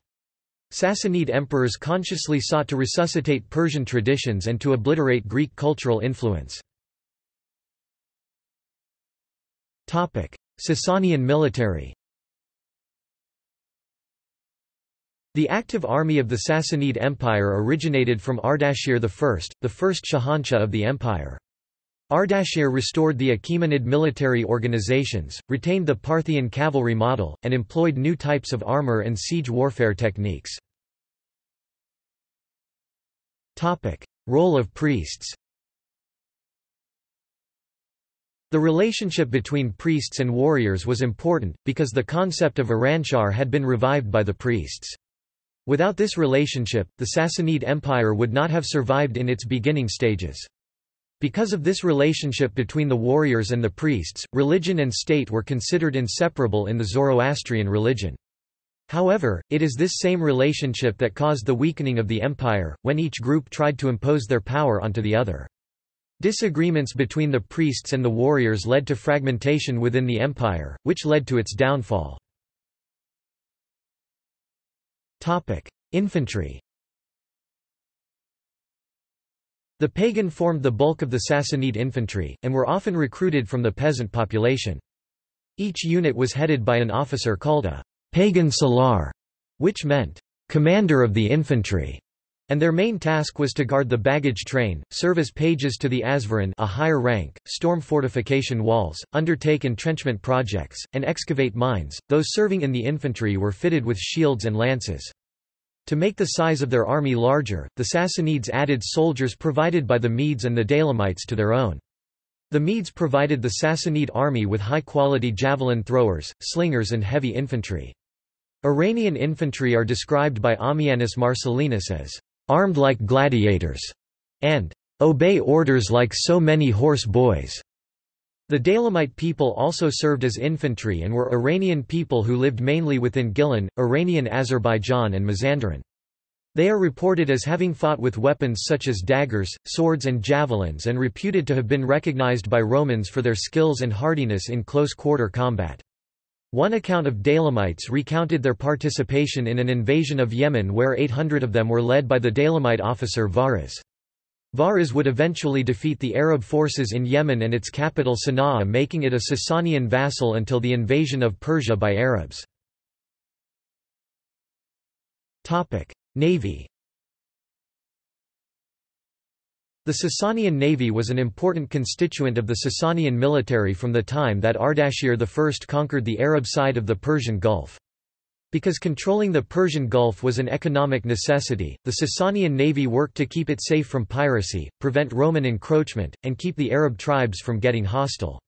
Sassanid emperors consciously sought to resuscitate Persian traditions and to obliterate Greek cultural influence. Sasanian military The active army of the Sassanid Empire originated from Ardashir I, the first Shahanshah of the empire. Ardashir restored the Achaemenid military organizations, retained the Parthian cavalry model, and employed new types of armor and siege warfare techniques. Role of priests The relationship between priests and warriors was important, because the concept of Iranshahr had been revived by the priests. Without this relationship, the Sassanid Empire would not have survived in its beginning stages. Because of this relationship between the warriors and the priests, religion and state were considered inseparable in the Zoroastrian religion. However, it is this same relationship that caused the weakening of the empire, when each group tried to impose their power onto the other. Disagreements between the priests and the warriors led to fragmentation within the empire, which led to its downfall. Infantry. The paygan formed the bulk of the Sassanid infantry, and were often recruited from the peasant population. Each unit was headed by an officer called a paygan salar, which meant commander of the infantry and their main task was to guard the baggage train, serve as pages to the Asvaran a higher rank, storm fortification walls, undertake entrenchment projects, and excavate mines. Those serving in the infantry were fitted with shields and lances. To make the size of their army larger, the Sassanids added soldiers provided by the Medes and the Daylamites to their own. The Medes provided the Sassanid army with high-quality javelin throwers, slingers and heavy infantry. Iranian infantry are described by Ammianus Marcellinus as armed like gladiators, and obey orders like so many horse boys. The Daylamite people also served as infantry and were Iranian people who lived mainly within Gilan, Iranian Azerbaijan and Mazandaran. They are reported as having fought with weapons such as daggers, swords and javelins and reputed to have been recognized by Romans for their skills and hardiness in close-quarter combat. One account of Daylamites recounted their participation in an invasion of Yemen where 800 of them were led by the Daylamite officer Varaz. Varaz would eventually defeat the Arab forces in Yemen and its capital Sana'a making it a Sasanian vassal until the invasion of Persia by Arabs. Navy The Sasanian navy was an important constituent of the Sasanian military from the time that Ardashir I conquered the Arab side of the Persian Gulf. Because controlling the Persian Gulf was an economic necessity, the Sasanian navy worked to keep it safe from piracy, prevent Roman encroachment, and keep the Arab tribes from getting hostile.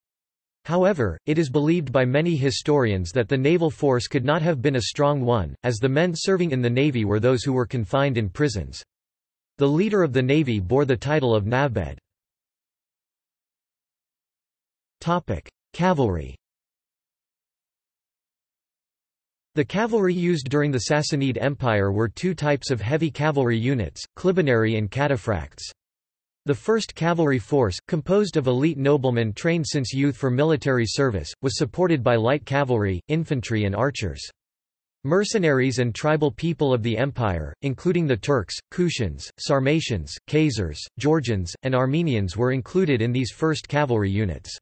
However, it is believed by many historians that the naval force could not have been a strong one, as the men serving in the navy were those who were confined in prisons. The leader of the navy bore the title of Navbed. Cavalry The cavalry used during the Sassanid Empire were two types of heavy cavalry units, clibanarii and cataphracts. The first cavalry force, composed of elite noblemen trained since youth for military service, was supported by light cavalry, infantry and archers. Mercenaries and tribal people of the empire, including the Turks, Kushans, Sarmatians, Khazars, Georgians, and Armenians were included in these first cavalry units.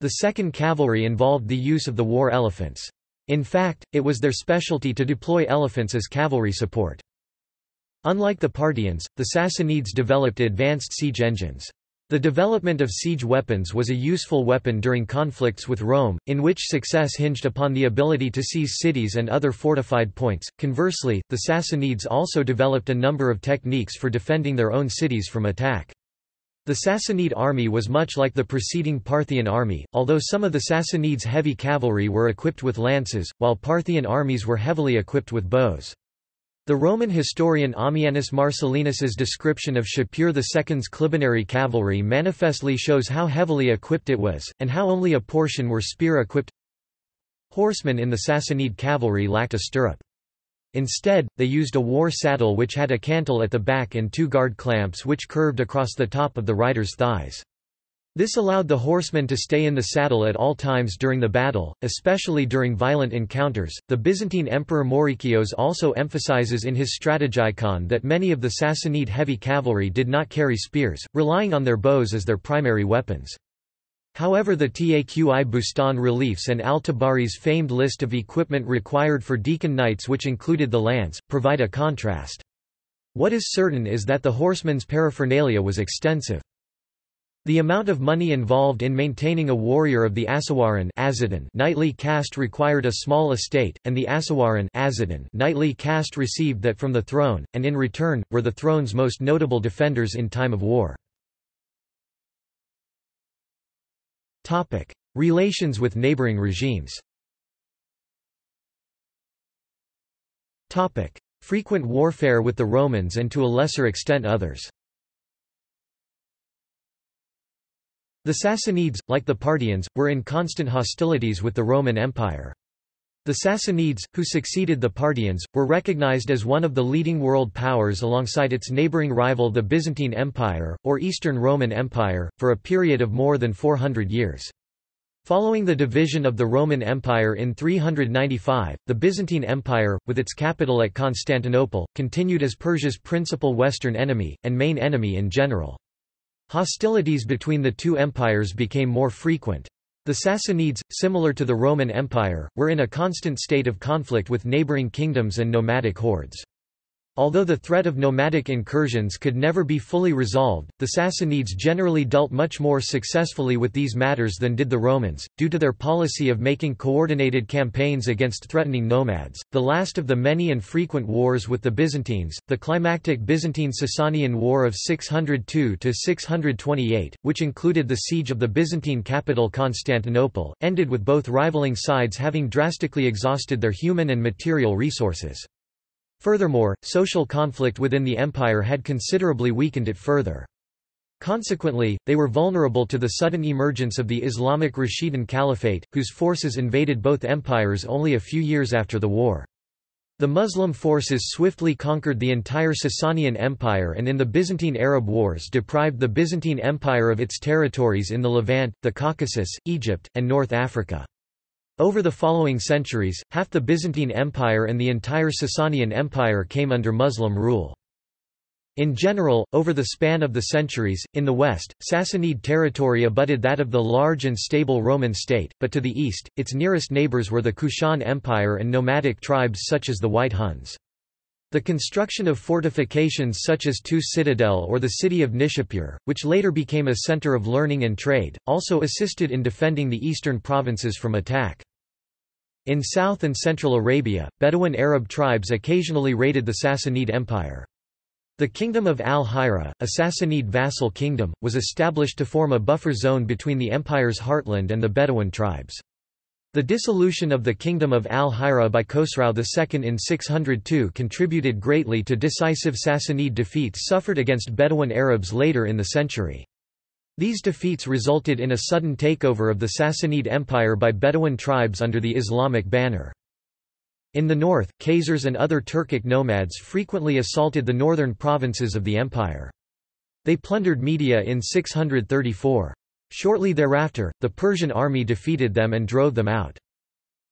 The second cavalry involved the use of the war elephants. In fact, it was their specialty to deploy elephants as cavalry support. Unlike the Parthians, the Sassanids developed advanced siege engines. The development of siege weapons was a useful weapon during conflicts with Rome, in which success hinged upon the ability to seize cities and other fortified points. Conversely, the Sassanids also developed a number of techniques for defending their own cities from attack. The Sassanid army was much like the preceding Parthian army, although some of the Sassanids' heavy cavalry were equipped with lances, while Parthian armies were heavily equipped with bows. The Roman historian Ammianus Marcellinus's description of Shapur II's Clibanarii cavalry manifestly shows how heavily equipped it was, and how only a portion were spear-equipped. Horsemen in the Sassanid cavalry lacked a stirrup. Instead, they used a war saddle which had a cantle at the back and two guard clamps which curved across the top of the rider's thighs. This allowed the horsemen to stay in the saddle at all times during the battle, especially during violent encounters. The Byzantine Emperor Maurikios also emphasizes in his Strategikon that many of the Sassanid heavy cavalry did not carry spears, relying on their bows as their primary weapons. However the Taqi Bustan reliefs and Al-Tabari's famed list of equipment required for dehqan knights which included the lance, provide a contrast. What is certain is that the horseman's paraphernalia was extensive. The amount of money involved in maintaining a warrior of the Asawaran knightly caste required a small estate, and the Asawaran knightly caste received that from the throne, and in return, were the throne's most notable defenders in time of war. Relations with neighboring regimes Frequent warfare with the Romans and to a lesser extent others The Sassanids, like the Parthians, were in constant hostilities with the Roman Empire. The Sassanids, who succeeded the Parthians, were recognized as one of the leading world powers alongside its neighboring rival the Byzantine Empire, or Eastern Roman Empire, for a period of more than 400 years. Following the division of the Roman Empire in 395, the Byzantine Empire, with its capital at Constantinople, continued as Persia's principal western enemy, and main enemy in general. Hostilities between the two empires became more frequent. The Sassanids, similar to the Roman Empire, were in a constant state of conflict with neighboring kingdoms and nomadic hordes. Although the threat of nomadic incursions could never be fully resolved, the Sassanids generally dealt much more successfully with these matters than did the Romans, due to their policy of making coordinated campaigns against threatening nomads. The last of the many and frequent wars with the Byzantines, the climactic Byzantine-Sasanian War of 602–628, which included the siege of the Byzantine capital Constantinople, ended with both rivaling sides having drastically exhausted their human and material resources. Furthermore, social conflict within the empire had considerably weakened it further. Consequently, they were vulnerable to the sudden emergence of the Islamic Rashidun Caliphate, whose forces invaded both empires only a few years after the war. The Muslim forces swiftly conquered the entire Sasanian Empire and in the Byzantine Arab Wars deprived the Byzantine Empire of its territories in the Levant, the Caucasus, Egypt, and North Africa. Over the following centuries, half the Byzantine Empire and the entire Sasanian Empire came under Muslim rule. In general, over the span of the centuries, in the west, Sassanid territory abutted that of the large and stable Roman state, but to the east, its nearest neighbors were the Kushan Empire and nomadic tribes such as the White Huns. The construction of fortifications such as Tus Citadel or the city of Nishapur, which later became a center of learning and trade, also assisted in defending the eastern provinces from attack. In South and Central Arabia, Bedouin Arab tribes occasionally raided the Sassanid Empire. The Kingdom of Al-Hira, a Sassanid vassal kingdom, was established to form a buffer zone between the empire's heartland and the Bedouin tribes. The dissolution of the Kingdom of Al-Hira by Khosrau II in 602 contributed greatly to decisive Sassanid defeats suffered against Bedouin Arabs later in the century. These defeats resulted in a sudden takeover of the Sassanid Empire by Bedouin tribes under the Islamic banner. In the north, Khazars and other Turkic nomads frequently assaulted the northern provinces of the empire. They plundered Media in 634. Shortly thereafter, the Persian army defeated them and drove them out.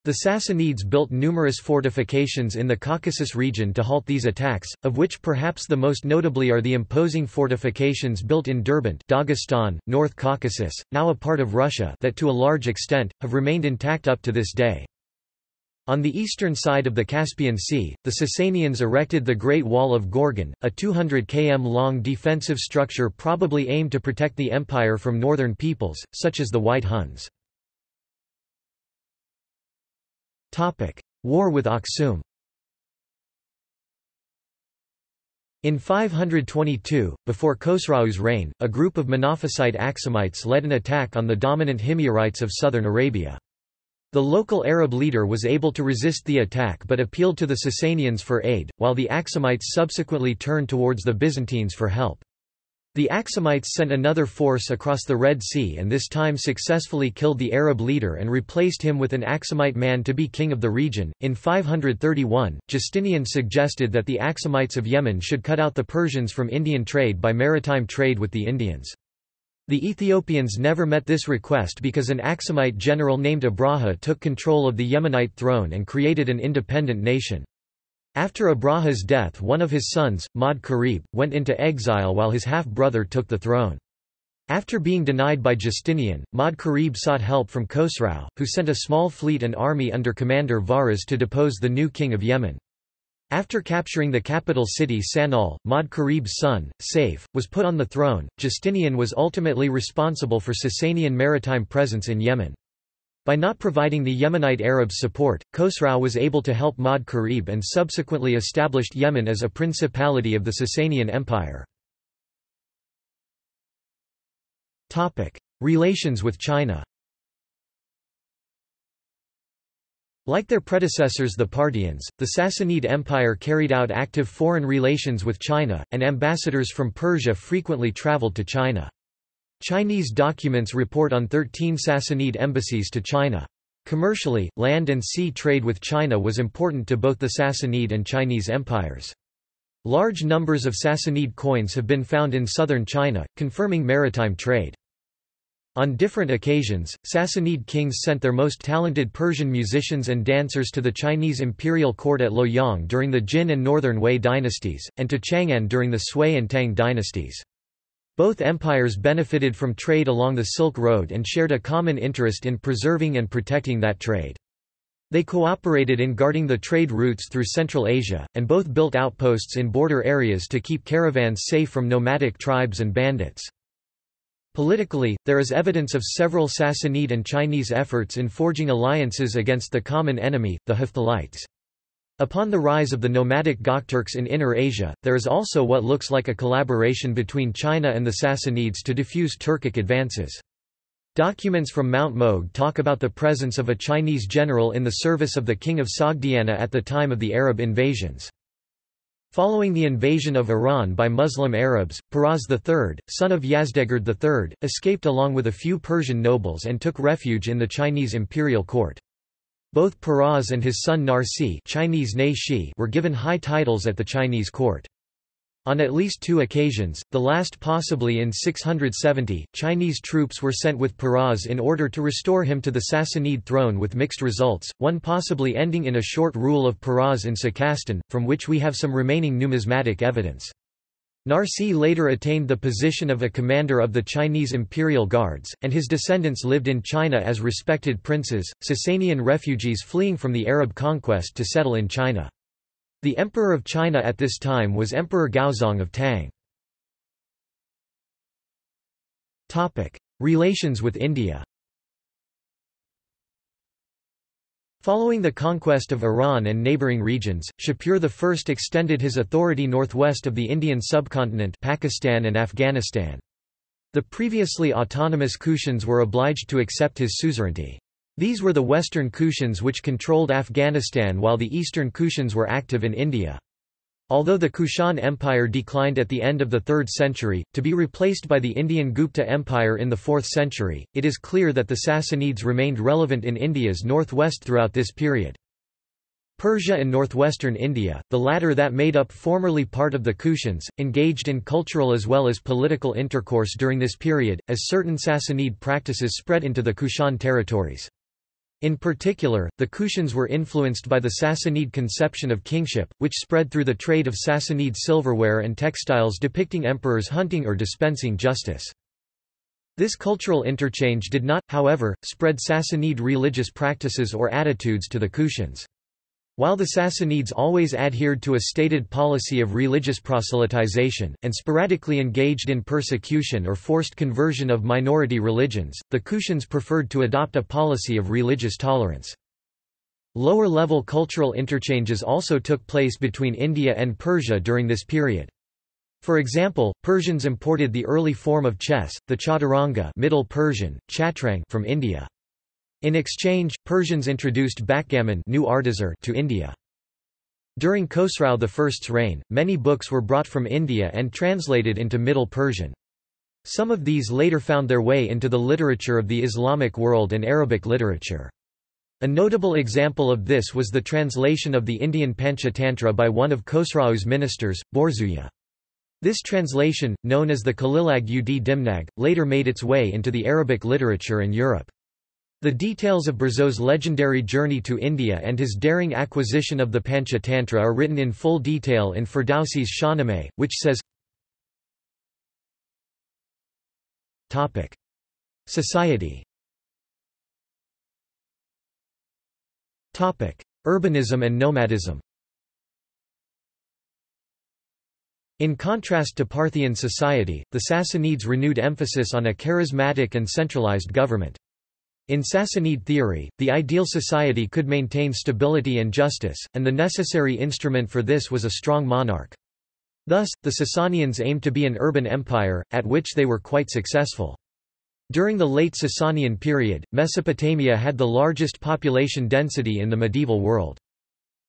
The Sassanids built numerous fortifications in the Caucasus region to halt these attacks, of which perhaps the most notably are the imposing fortifications built in Derbent Dagestan, North Caucasus, now a part of Russia that to a large extent, have remained intact up to this day. On the eastern side of the Caspian Sea, the Sasanians erected the Great Wall of Gorgan, a 200 km long defensive structure probably aimed to protect the empire from northern peoples, such as the White Huns. War with Aksum In 522, before Khosrau's reign, a group of Monophysite Aksumites led an attack on the dominant Himyarites of southern Arabia. The local Arab leader was able to resist the attack but appealed to the Sasanians for aid, while the Axumites subsequently turned towards the Byzantines for help. The Axumites sent another force across the Red Sea and this time successfully killed the Arab leader and replaced him with an Axumite man to be king of the region. In 531, Justinian suggested that the Axumites of Yemen should cut out the Persians from Indian trade by maritime trade with the Indians. The Ethiopians never met this request because an Axumite general named Abraha took control of the Yemenite throne and created an independent nation. After Abraha's death one of his sons, Ma'd Karib, went into exile while his half-brother took the throne. After being denied by Justinian, Ma'd Karib sought help from Khosrau, who sent a small fleet and army under commander Varaz to depose the new king of Yemen. After capturing the capital city San'al, Ma'd Karib's son, Saif, was put on the throne. Justinian was ultimately responsible for Sasanian maritime presence in Yemen. By not providing the Yemenite Arabs support, Khosrau was able to help Ma'd Karib and subsequently established Yemen as a principality of the Sasanian Empire. Relations with China Like their predecessors the Parthians, the Sassanid Empire carried out active foreign relations with China, and ambassadors from Persia frequently traveled to China. Chinese documents report on 13 Sassanid embassies to China. Commercially, land and sea trade with China was important to both the Sassanid and Chinese empires. Large numbers of Sassanid coins have been found in southern China, confirming maritime trade. On different occasions, Sassanid kings sent their most talented Persian musicians and dancers to the Chinese imperial court at Luoyang during the Jin and Northern Wei dynasties, and to Chang'an during the Sui and Tang dynasties. Both empires benefited from trade along the Silk Road and shared a common interest in preserving and protecting that trade. They cooperated in guarding the trade routes through Central Asia, and both built outposts in border areas to keep caravans safe from nomadic tribes and bandits. Politically, there is evidence of several Sassanid and Chinese efforts in forging alliances against the common enemy, the Hephthalites. Upon the rise of the nomadic Gokturks in Inner Asia, there is also what looks like a collaboration between China and the Sassanids to defuse Turkic advances. Documents from Mount Mogh talk about the presence of a Chinese general in the service of the king of Sogdiana at the time of the Arab invasions. Following the invasion of Iran by Muslim Arabs, Peroz III, son of Yazdegerd III, escaped along with a few Persian nobles and took refuge in the Chinese imperial court. Both Peroz and his son Narsi Chinese were given high titles at the Chinese court. On at least two occasions, the last possibly in 670, Chinese troops were sent with Peroz in order to restore him to the Sassanid throne with mixed results, one possibly ending in a short rule of Peroz in Sakastan, from which we have some remaining numismatic evidence. Narsi later attained the position of a commander of the Chinese imperial guards, and his descendants lived in China as respected princes, Sasanian refugees fleeing from the Arab conquest to settle in China. The emperor of China at this time was Emperor Gaozong of Tang. Relations with India Following the conquest of Iran and neighbouring regions, Shapur I extended his authority northwest of the Indian subcontinent Pakistan and Afghanistan. The previously autonomous Kushans were obliged to accept his suzerainty. These were the western Kushans which controlled Afghanistan while the eastern Kushans were active in India. Although the Kushan Empire declined at the end of the 3rd century, to be replaced by the Indian Gupta Empire in the 4th century, it is clear that the Sassanids remained relevant in India's northwest throughout this period. Persia and northwestern India, the latter that made up formerly part of the Kushans, engaged in cultural as well as political intercourse during this period, as certain Sassanid practices spread into the Kushan territories. In particular, the Kushans were influenced by the Sassanid conception of kingship, which spread through the trade of Sassanid silverware and textiles depicting emperors hunting or dispensing justice. This cultural interchange did not, however, spread Sassanid religious practices or attitudes to the Kushans. While the Sassanids always adhered to a stated policy of religious proselytization, and sporadically engaged in persecution or forced conversion of minority religions, the Kushans preferred to adopt a policy of religious tolerance. Lower-level cultural interchanges also took place between India and Persia during this period. For example, Persians imported the early form of chess, the chaturanga Middle Persian, chatrang from India. In exchange, Persians introduced backgammon new to India. During Khosrau I's reign, many books were brought from India and translated into Middle Persian. Some of these later found their way into the literature of the Islamic world and Arabic literature. A notable example of this was the translation of the Indian Panchatantra by one of Khosrau's ministers, Borzuya. This translation, known as the Kalilag ud Dimnag, later made its way into the Arabic literature and Europe. The details of Borzo's legendary journey to India and his daring acquisition of the Panchatantra are written in full detail in Ferdowsi's Shahnameh, which says Society. Urbanism and nomadism. In contrast to Parthian society, the Sassanids renewed emphasis on a charismatic and centralized government. In Sassanid theory, the ideal society could maintain stability and justice, and the necessary instrument for this was a strong monarch. Thus, the Sasanians aimed to be an urban empire, at which they were quite successful. During the late Sasanian period, Mesopotamia had the largest population density in the medieval world.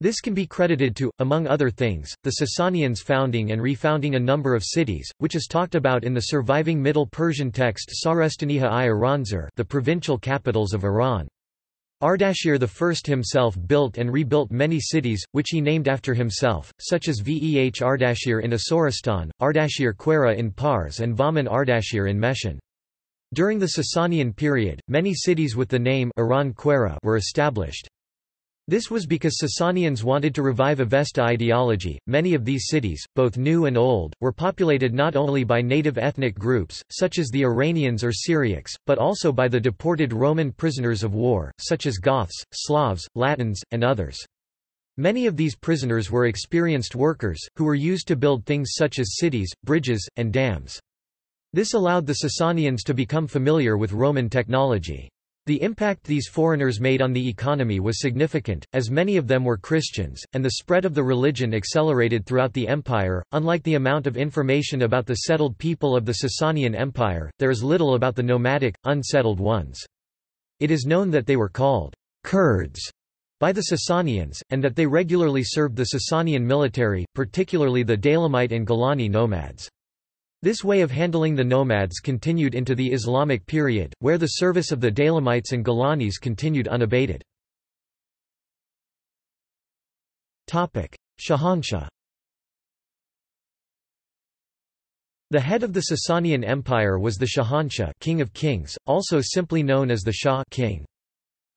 This can be credited to, among other things, the Sasanians founding and refounding a number of cities, which is talked about in the surviving Middle Persian text Sarestaniha i Aranzar the provincial capitals of Iran. Ardashir I himself built and rebuilt many cities, which he named after himself, such as Veh Ardashir in Asoristan, Ardashir-Khwarrah in Pars and Vaman Ardashir in Meshan. During the Sasanian period, many cities with the name Iran Quera were established. This was because Sasanians wanted to revive Avesta ideology. Many of these cities, both new and old, were populated not only by native ethnic groups, such as the Iranians or Syriacs, but also by the deported Roman prisoners of war, such as Goths, Slavs, Latins, and others. Many of these prisoners were experienced workers, who were used to build things such as cities, bridges, and dams. This allowed the Sasanians to become familiar with Roman technology. The impact these foreigners made on the economy was significant, as many of them were Christians, and the spread of the religion accelerated throughout the empire. Unlike the amount of information about the settled people of the Sasanian Empire, there is little about the nomadic, unsettled ones. It is known that they were called Kurds by the Sasanians, and that they regularly served the Sasanian military, particularly the Daylamite and Gilani nomads. This way of handling the nomads continued into the Islamic period, where the service of the Daylamites and Gilanis continued unabated. Shahanshah The head of the Sasanian Empire was the Shahanshah king of kings, also simply known as the Shah king.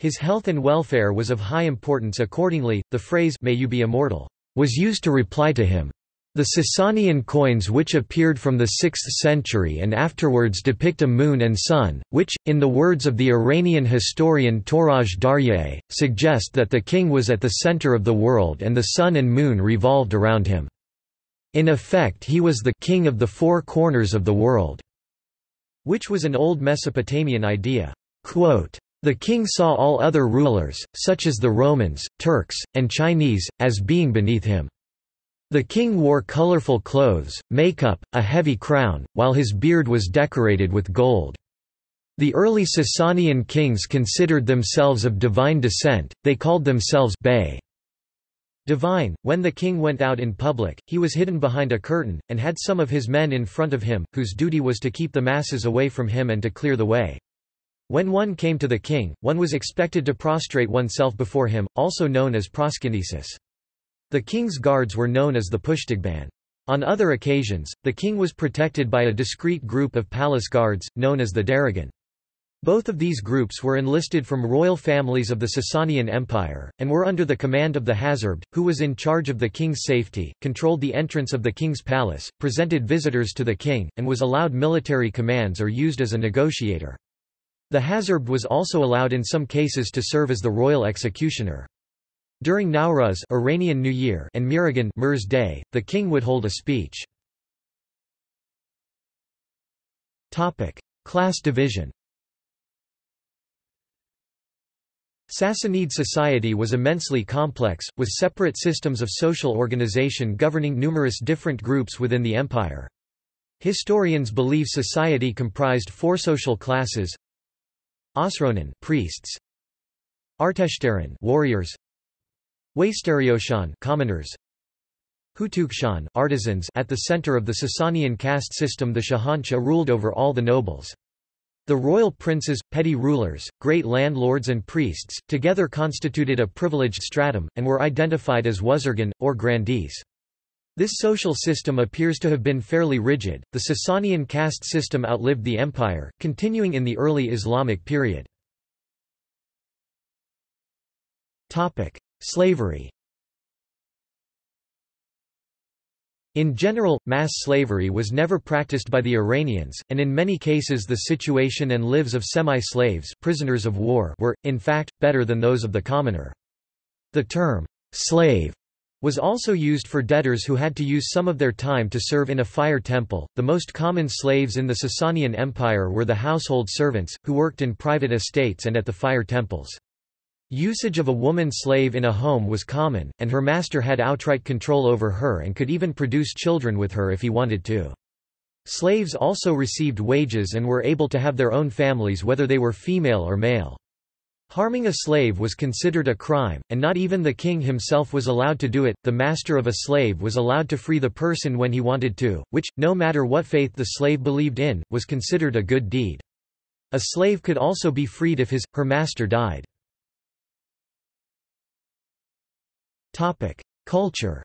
His health and welfare was of high importance accordingly, the phrase may you be immortal was used to reply to him. The Sasanian coins which appeared from the 6th century and afterwards depict a moon and sun, which, in the words of the Iranian historian Touraj Daryaee, suggest that the king was at the center of the world and the sun and moon revolved around him. In effect he was the king of the four corners of the world, which was an old Mesopotamian idea. Quote, the king saw all other rulers, such as the Romans, Turks, and Chinese, as being beneath him. The king wore colorful clothes, makeup, a heavy crown, while his beard was decorated with gold. The early Sasanian kings considered themselves of divine descent, they called themselves Bey. Divine, when the king went out in public, he was hidden behind a curtain, and had some of his men in front of him, whose duty was to keep the masses away from him and to clear the way. When one came to the king, one was expected to prostrate oneself before him, also known as proskynesis. The king's guards were known as the Pushtigban. On other occasions, the king was protected by a discreet group of palace guards, known as the Daragan. Both of these groups were enlisted from royal families of the Sasanian Empire, and were under the command of the Hazarbed, who was in charge of the king's safety, controlled the entrance of the king's palace, presented visitors to the king, and was allowed military commands or used as a negotiator. The Hazarbed was also allowed in some cases to serve as the royal executioner. During Nowruz Iranian New Year and Mihragan Mihr's Day, the king would hold a speech. Topic: Class division. Sassanid society was immensely complex, with separate systems of social organization governing numerous different groups within the empire. Historians believe society comprised four social classes Osronin priests, Arteshtaran warriors Waisterioshan commoners Hutukshan artisans at the center of the Sasanian caste system the Shahanshah ruled over all the nobles. The royal princes, petty rulers, great landlords and priests, together constituted a privileged stratum, and were identified as wuzurgan, or grandees. This social system appears to have been fairly rigid. The Sasanian caste system outlived the empire, continuing in the early Islamic period. Slavery. In general, mass slavery was never practiced by the Iranians, and in many cases the situation and lives of semi-slaves prisoners of war were, in fact, better than those of the commoner. The term, slave, was also used for debtors who had to use some of their time to serve in a fire temple. The most common slaves in the Sasanian Empire were the household servants, who worked in private estates and at the fire temples. Usage of a woman slave in a home was common, and her master had outright control over her and could even produce children with her if he wanted to. Slaves also received wages and were able to have their own families whether they were female or male. Harming a slave was considered a crime, and not even the king himself was allowed to do it. The master of a slave was allowed to free the person when he wanted to, which, no matter what faith the slave believed in, was considered a good deed. A slave could also be freed if his, her master died. Topic: Culture.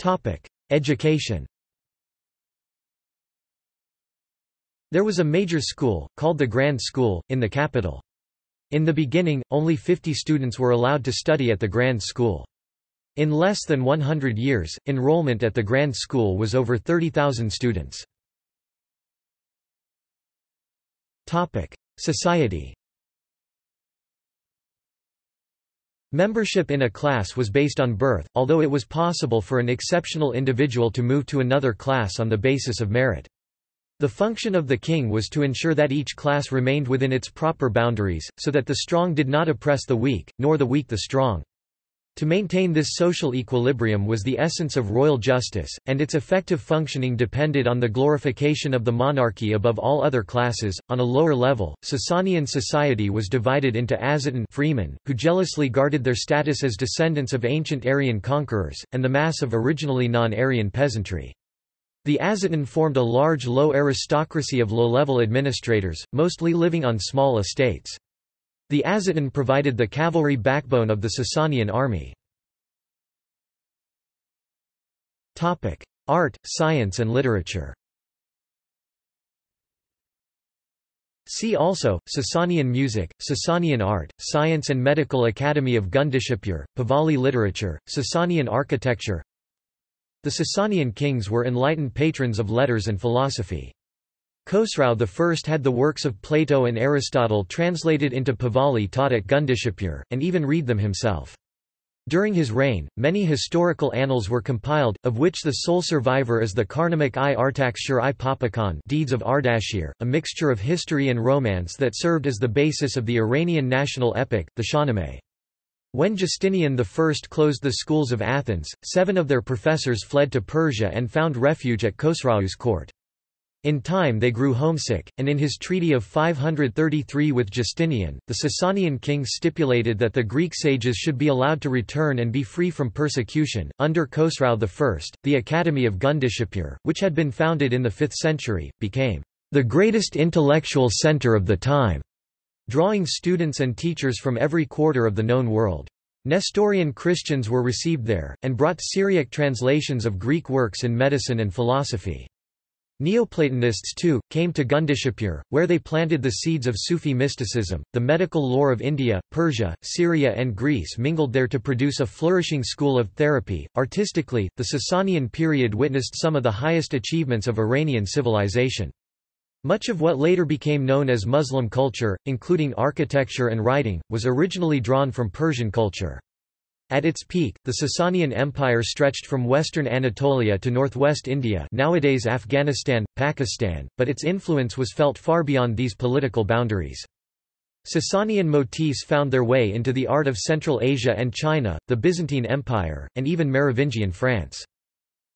Topic: Education. There was a major school, called the Grand School, in the capital. In the beginning, only 50 students were allowed to study at the Grand School. In less than 100 years, enrollment at the Grand School was over 30,000 students. Topic: Society Membership in a class was based on birth, although it was possible for an exceptional individual to move to another class on the basis of merit. The function of the king was to ensure that each class remained within its proper boundaries, so that the strong did not oppress the weak, nor the weak the strong. To maintain this social equilibrium was the essence of royal justice, and its effective functioning depended on the glorification of the monarchy above all other classes. On a lower level, Sasanian society was divided into Azatan freemen, who jealously guarded their status as descendants of ancient Aryan conquerors, and the mass of originally non-Aryan peasantry. The Azatan formed a large low aristocracy of low-level administrators, mostly living on small estates. The Azatan provided the cavalry backbone of the Sasanian army. Art, science and literature See also, Sasanian music, Sasanian art, Science and Medical Academy of Gundishapur, Pahlavi literature, Sasanian architecture The Sasanian kings were enlightened patrons of letters and philosophy. Khosrau I had the works of Plato and Aristotle translated into Pahlavi taught at Gundishapur, and even read them himself. During his reign, many historical annals were compiled, of which the sole survivor is the Karnamak i Artakshir i Papakan Deeds of Ardashir, a mixture of history and romance that served as the basis of the Iranian national epic, the Shahnameh. When Justinian I closed the schools of Athens, seven of their professors fled to Persia and found refuge at Khosrau's court. In time they grew homesick, and in his treaty of 533 with Justinian, the Sasanian king stipulated that the Greek sages should be allowed to return and be free from persecution. Under Khosrau I, the Academy of Gundishapur, which had been founded in the 5th century, became the greatest intellectual center of the time, drawing students and teachers from every quarter of the known world. Nestorian Christians were received there, and brought Syriac translations of Greek works in medicine and philosophy. Neoplatonists too, came to Gundishapur, where they planted the seeds of Sufi mysticism. The medical lore of India, Persia, Syria, and Greece mingled there to produce a flourishing school of therapy. Artistically, the Sasanian period witnessed some of the highest achievements of Iranian civilization. Much of what later became known as Muslim culture, including architecture and writing, was originally drawn from Persian culture. At its peak, the Sasanian Empire stretched from western Anatolia to northwest India nowadays Afghanistan, Pakistan, but its influence was felt far beyond these political boundaries. Sasanian motifs found their way into the art of Central Asia and China, the Byzantine Empire, and even Merovingian France.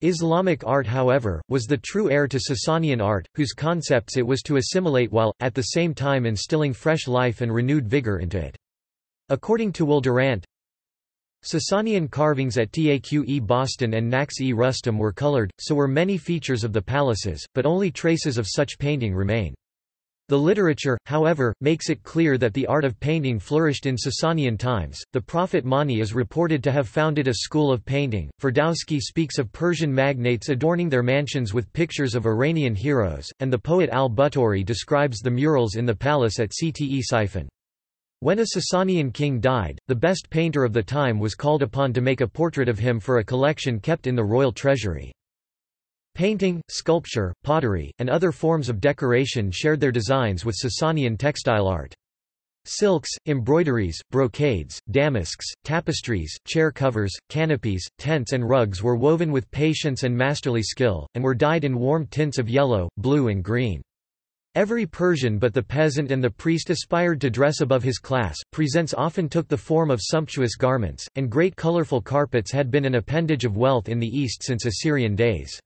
Islamic art however, was the true heir to Sasanian art, whose concepts it was to assimilate while, at the same time instilling fresh life and renewed vigor into it. According to Will Durant, Sasanian carvings at Taq-e Bostan and Naqsh-e Rustam were colored, so were many features of the palaces, but only traces of such painting remain. The literature, however, makes it clear that the art of painting flourished in Sasanian times. The prophet Mani is reported to have founded a school of painting. Ferdowsi speaks of Persian magnates adorning their mansions with pictures of Iranian heroes, and the poet al-Buhturi describes the murals in the palace at Ctesiphon. When a Sasanian king died, the best painter of the time was called upon to make a portrait of him for a collection kept in the royal treasury. Painting, sculpture, pottery, and other forms of decoration shared their designs with Sasanian textile art. Silks, embroideries, brocades, damasks, tapestries, chair covers, canopies, tents and rugs were woven with patience and masterly skill, and were dyed in warm tints of yellow, blue and green. Every Persian but the peasant and the priest aspired to dress above his class. Presents often took the form of sumptuous garments, and great colorful carpets had been an appendage of wealth in the East since Assyrian days.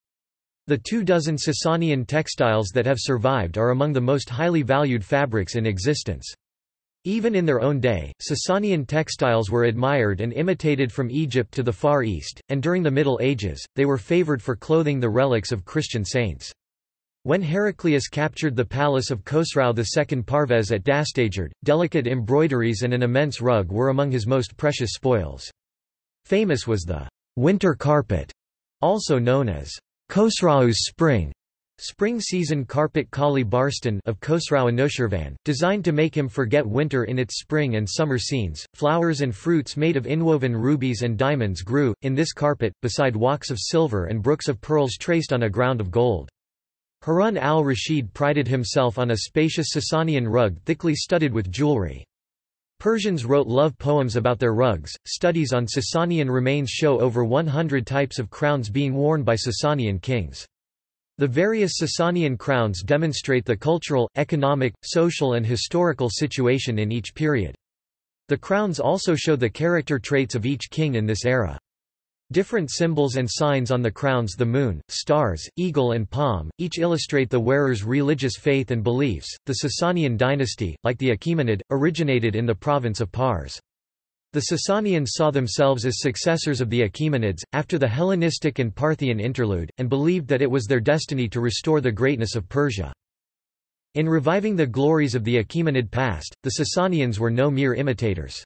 The two dozen Sasanian textiles that have survived are among the most highly valued fabrics in existence. Even in their own day, Sasanian textiles were admired and imitated from Egypt to the Far East, and during the Middle Ages, they were favored for clothing the relics of Christian saints. When Heraclius captured the palace of Khosrau II Parvez at Dastagerd, delicate embroideries and an immense rug were among his most precious spoils. Famous was the winter carpet, also known as Khosrau's Spring Spring season carpet Kali Barstan of Khosrau Anushirvan, designed to make him forget winter in its spring and summer scenes. Flowers and fruits made of inwoven rubies and diamonds grew, in this carpet, beside walks of silver and brooks of pearls traced on a ground of gold. Harun al-Rashid prided himself on a spacious Sasanian rug thickly studded with jewelry. Persians wrote love poems about their rugs. Studies on Sasanian remains show over 100 types of crowns being worn by Sasanian kings. The various Sasanian crowns demonstrate the cultural, economic, social and historical situation in each period. The crowns also show the character traits of each king in this era. Different symbols and signs on the crowns the moon, stars, eagle and palm, each illustrate the wearer's religious faith and beliefs. The Sasanian dynasty, like the Achaemenid, originated in the province of Pars. The Sasanians saw themselves as successors of the Achaemenids, after the Hellenistic and Parthian interlude, and believed that it was their destiny to restore the greatness of Persia. In reviving the glories of the Achaemenid past, the Sasanians were no mere imitators.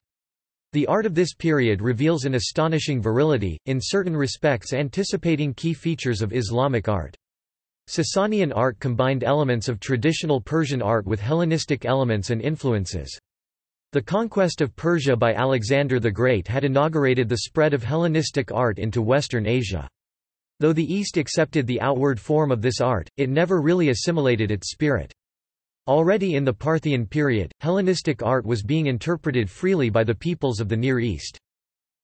The art of this period reveals an astonishing virility, in certain respects anticipating key features of Islamic art. Sasanian art combined elements of traditional Persian art with Hellenistic elements and influences. The conquest of Persia by Alexander the Great had inaugurated the spread of Hellenistic art into Western Asia. Though the East accepted the outward form of this art, it never really assimilated its spirit. Already in the Parthian period, Hellenistic art was being interpreted freely by the peoples of the Near East.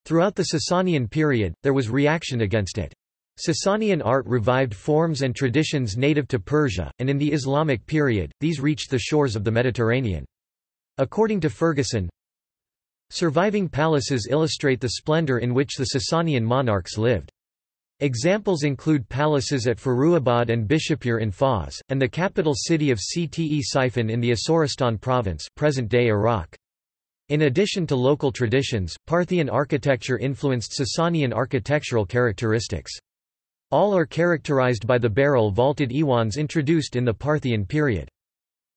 Throughout the Sasanian period, there was reaction against it. Sasanian art revived forms and traditions native to Persia, and in the Islamic period, these reached the shores of the Mediterranean. According to Ferguson, surviving palaces illustrate the splendor in which the Sasanian monarchs lived. Examples include palaces at Firuzabad and Bishapur in Fars, and the capital city of Cte Ctesiphon in the Asoristan province present-day Iraq. In addition to local traditions, Parthian architecture influenced Sasanian architectural characteristics. All are characterized by the barrel vaulted iwans introduced in the Parthian period.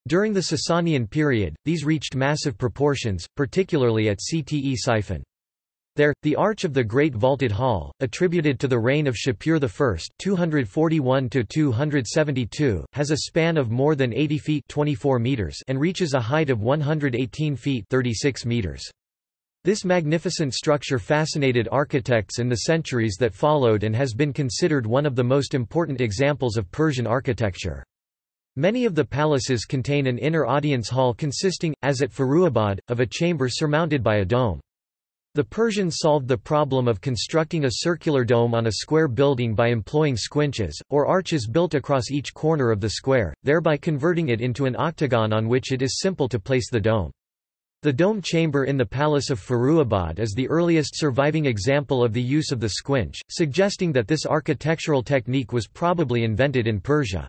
During the Sasanian period, these reached massive proportions, particularly at Cte Ctesiphon. There, the Arch of the Great Vaulted Hall, attributed to the reign of Shapur I 241 has a span of more than 80 feet 24 meters and reaches a height of 118 feet 36 meters. This magnificent structure fascinated architects in the centuries that followed and has been considered one of the most important examples of Persian architecture. Many of the palaces contain an inner audience hall consisting, as at Firuzabad, of a chamber surmounted by a dome. The Persians solved the problem of constructing a circular dome on a square building by employing squinches, or arches built across each corner of the square, thereby converting it into an octagon on which it is simple to place the dome. The dome chamber in the Palace of Firuzabad is the earliest surviving example of the use of the squinch, suggesting that this architectural technique was probably invented in Persia.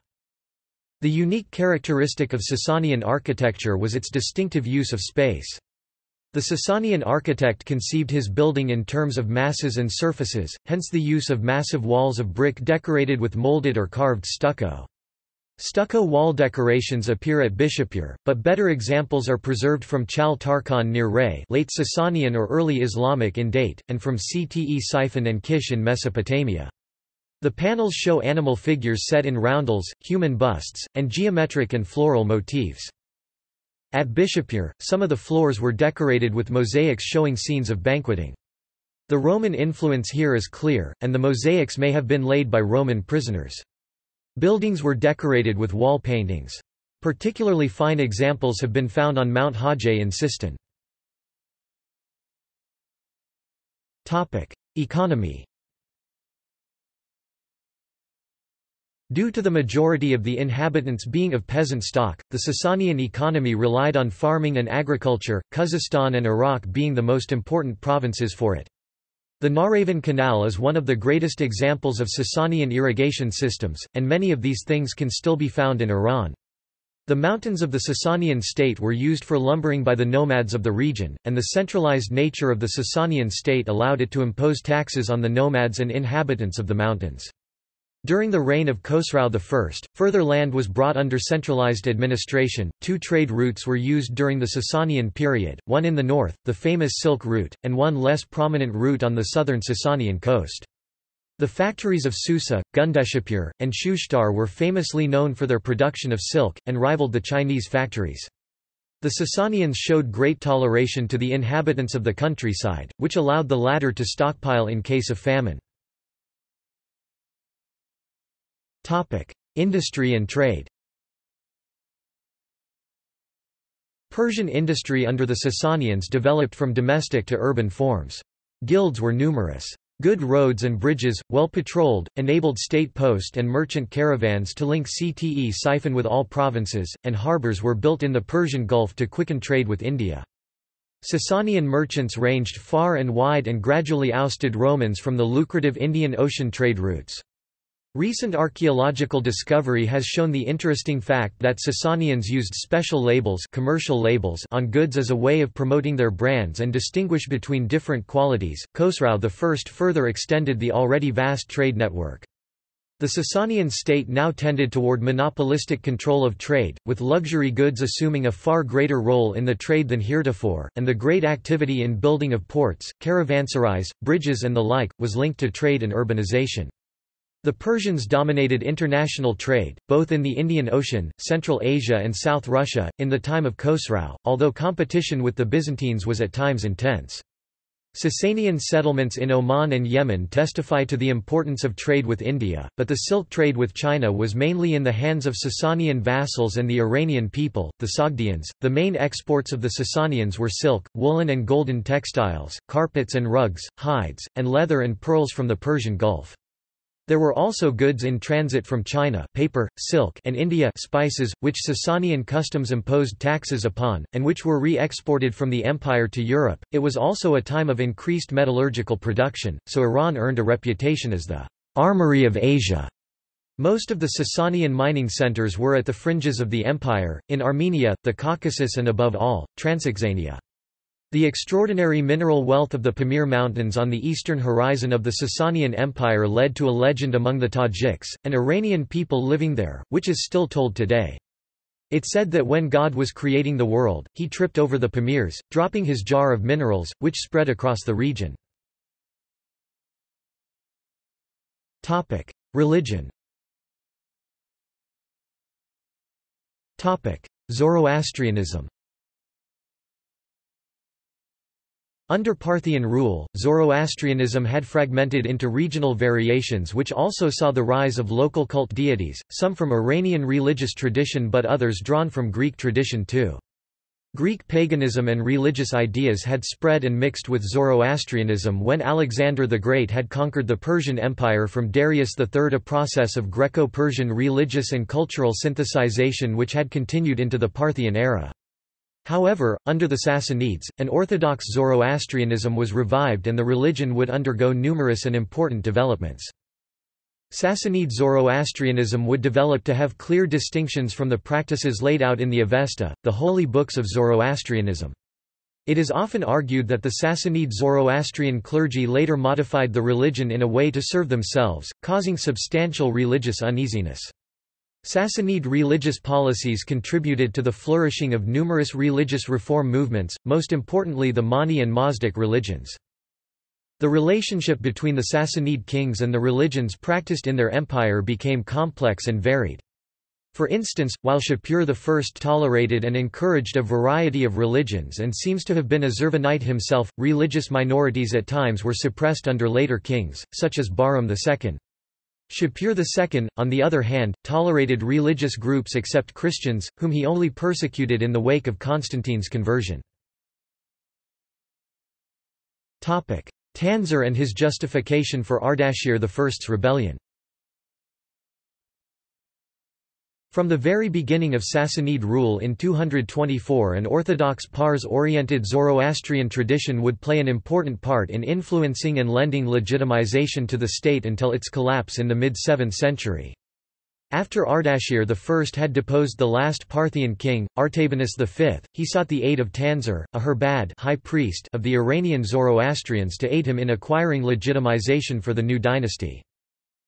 The unique characteristic of Sasanian architecture was its distinctive use of space. The Sasanian architect conceived his building in terms of masses and surfaces, hence the use of massive walls of brick decorated with molded or carved stucco. Stucco wall decorations appear at Bishapur, but better examples are preserved from Chal Tarkhan near Ray late Sasanian or early Islamic in date, and from Ctesiphon and Kish in Mesopotamia. The panels show animal figures set in roundels, human busts, and geometric and floral motifs. At Bishapur, some of the floors were decorated with mosaics showing scenes of banqueting. The Roman influence here is clear, and the mosaics may have been laid by Roman prisoners. Buildings were decorated with wall paintings. Particularly fine examples have been found on Mount Hajj in Sistan. Economy Due to the majority of the inhabitants being of peasant stock, the Sasanian economy relied on farming and agriculture, Khuzestan and Iraq being the most important provinces for it. The Nahravan Canal is one of the greatest examples of Sasanian irrigation systems, and many of these things can still be found in Iran. The mountains of the Sasanian state were used for lumbering by the nomads of the region, and the centralized nature of the Sasanian state allowed it to impose taxes on the nomads and inhabitants of the mountains. During the reign of Khosrau I, further land was brought under centralized administration. Two trade routes were used during the Sasanian period, one in the north, the famous Silk Route, and one less prominent route on the southern Sasanian coast. The factories of Susa, Gundishapur, and Shushtar were famously known for their production of silk, and rivaled the Chinese factories. The Sasanians showed great toleration to the inhabitants of the countryside, which allowed the latter to stockpile in case of famine. Topic: Industry and trade. Persian industry under the Sasanians developed from domestic to urban forms. Guilds were numerous. Good roads and bridges, well patrolled, enabled state post and merchant caravans to link Ctesiphon with all provinces, and harbours were built in the Persian Gulf to quicken trade with India. Sasanian merchants ranged far and wide and gradually ousted Romans from the lucrative Indian Ocean trade routes. Recent archaeological discovery has shown the interesting fact that Sasanians used special labels, commercial labels on goods as a way of promoting their brands and distinguish between different qualities. Khosrau I further extended the already vast trade network. The Sasanian state now tended toward monopolistic control of trade, with luxury goods assuming a far greater role in the trade than heretofore, and the great activity in building of ports, caravanserais, bridges and the like, was linked to trade and urbanization. The Persians dominated international trade, both in the Indian Ocean, Central Asia and South Russia, in the time of Khosrau, although competition with the Byzantines was at times intense. Sasanian settlements in Oman and Yemen testify to the importance of trade with India, but the silk trade with China was mainly in the hands of Sasanian vassals and the Iranian people, the Sogdians. The main exports of the Sasanians were silk, woolen and golden textiles, carpets and rugs, hides, and leather and pearls from the Persian Gulf. There were also goods in transit from China paper, silk and India spices, which Sasanian customs imposed taxes upon, and which were re-exported from the empire to Europe. It was also a time of increased metallurgical production, so Iran earned a reputation as the armory of Asia. Most of the Sasanian mining centers were at the fringes of the empire, in Armenia, the Caucasus and above all, Transoxania. The extraordinary mineral wealth of the Pamir Mountains on the eastern horizon of the Sasanian Empire led to a legend among the Tajiks, an Iranian people living there, which is still told today. It said that when God was creating the world, he tripped over the Pamirs, dropping his jar of minerals, which spread across the region. Religion Zoroastrianism Under Parthian rule, Zoroastrianism had fragmented into regional variations which also saw the rise of local cult deities, some from Iranian religious tradition but others drawn from Greek tradition too. Greek paganism and religious ideas had spread and mixed with Zoroastrianism when Alexander the Great had conquered the Persian Empire from Darius III a process of Greco-Persian religious and cultural synthesization which had continued into the Parthian era. However, under the Sassanids, an orthodox Zoroastrianism was revived and the religion would undergo numerous and important developments. Sassanid Zoroastrianism would develop to have clear distinctions from the practices laid out in the Avesta, the holy books of Zoroastrianism. It is often argued that the Sassanid Zoroastrian clergy later modified the religion in a way to serve themselves, causing substantial religious uneasiness. Sassanid religious policies contributed to the flourishing of numerous religious reform movements, most importantly the Mani and Mazdak religions. The relationship between the Sassanid kings and the religions practiced in their empire became complex and varied. For instance, while Shapur I tolerated and encouraged a variety of religions and seems to have been a Zurvanite himself, religious minorities at times were suppressed under later kings, such as Bahram II. Shapur II, on the other hand, tolerated religious groups except Christians, whom he only persecuted in the wake of Constantine's conversion. Tansar and his justification for Ardashir I's rebellion From the very beginning of Sassanid rule in 224 an orthodox Pars-oriented Zoroastrian tradition would play an important part in influencing and lending legitimization to the state until its collapse in the mid-7th century. After Ardashir I had deposed the last Parthian king, Artabanus V, he sought the aid of Tansar, a Herbad high priest of the Iranian Zoroastrians to aid him in acquiring legitimization for the new dynasty.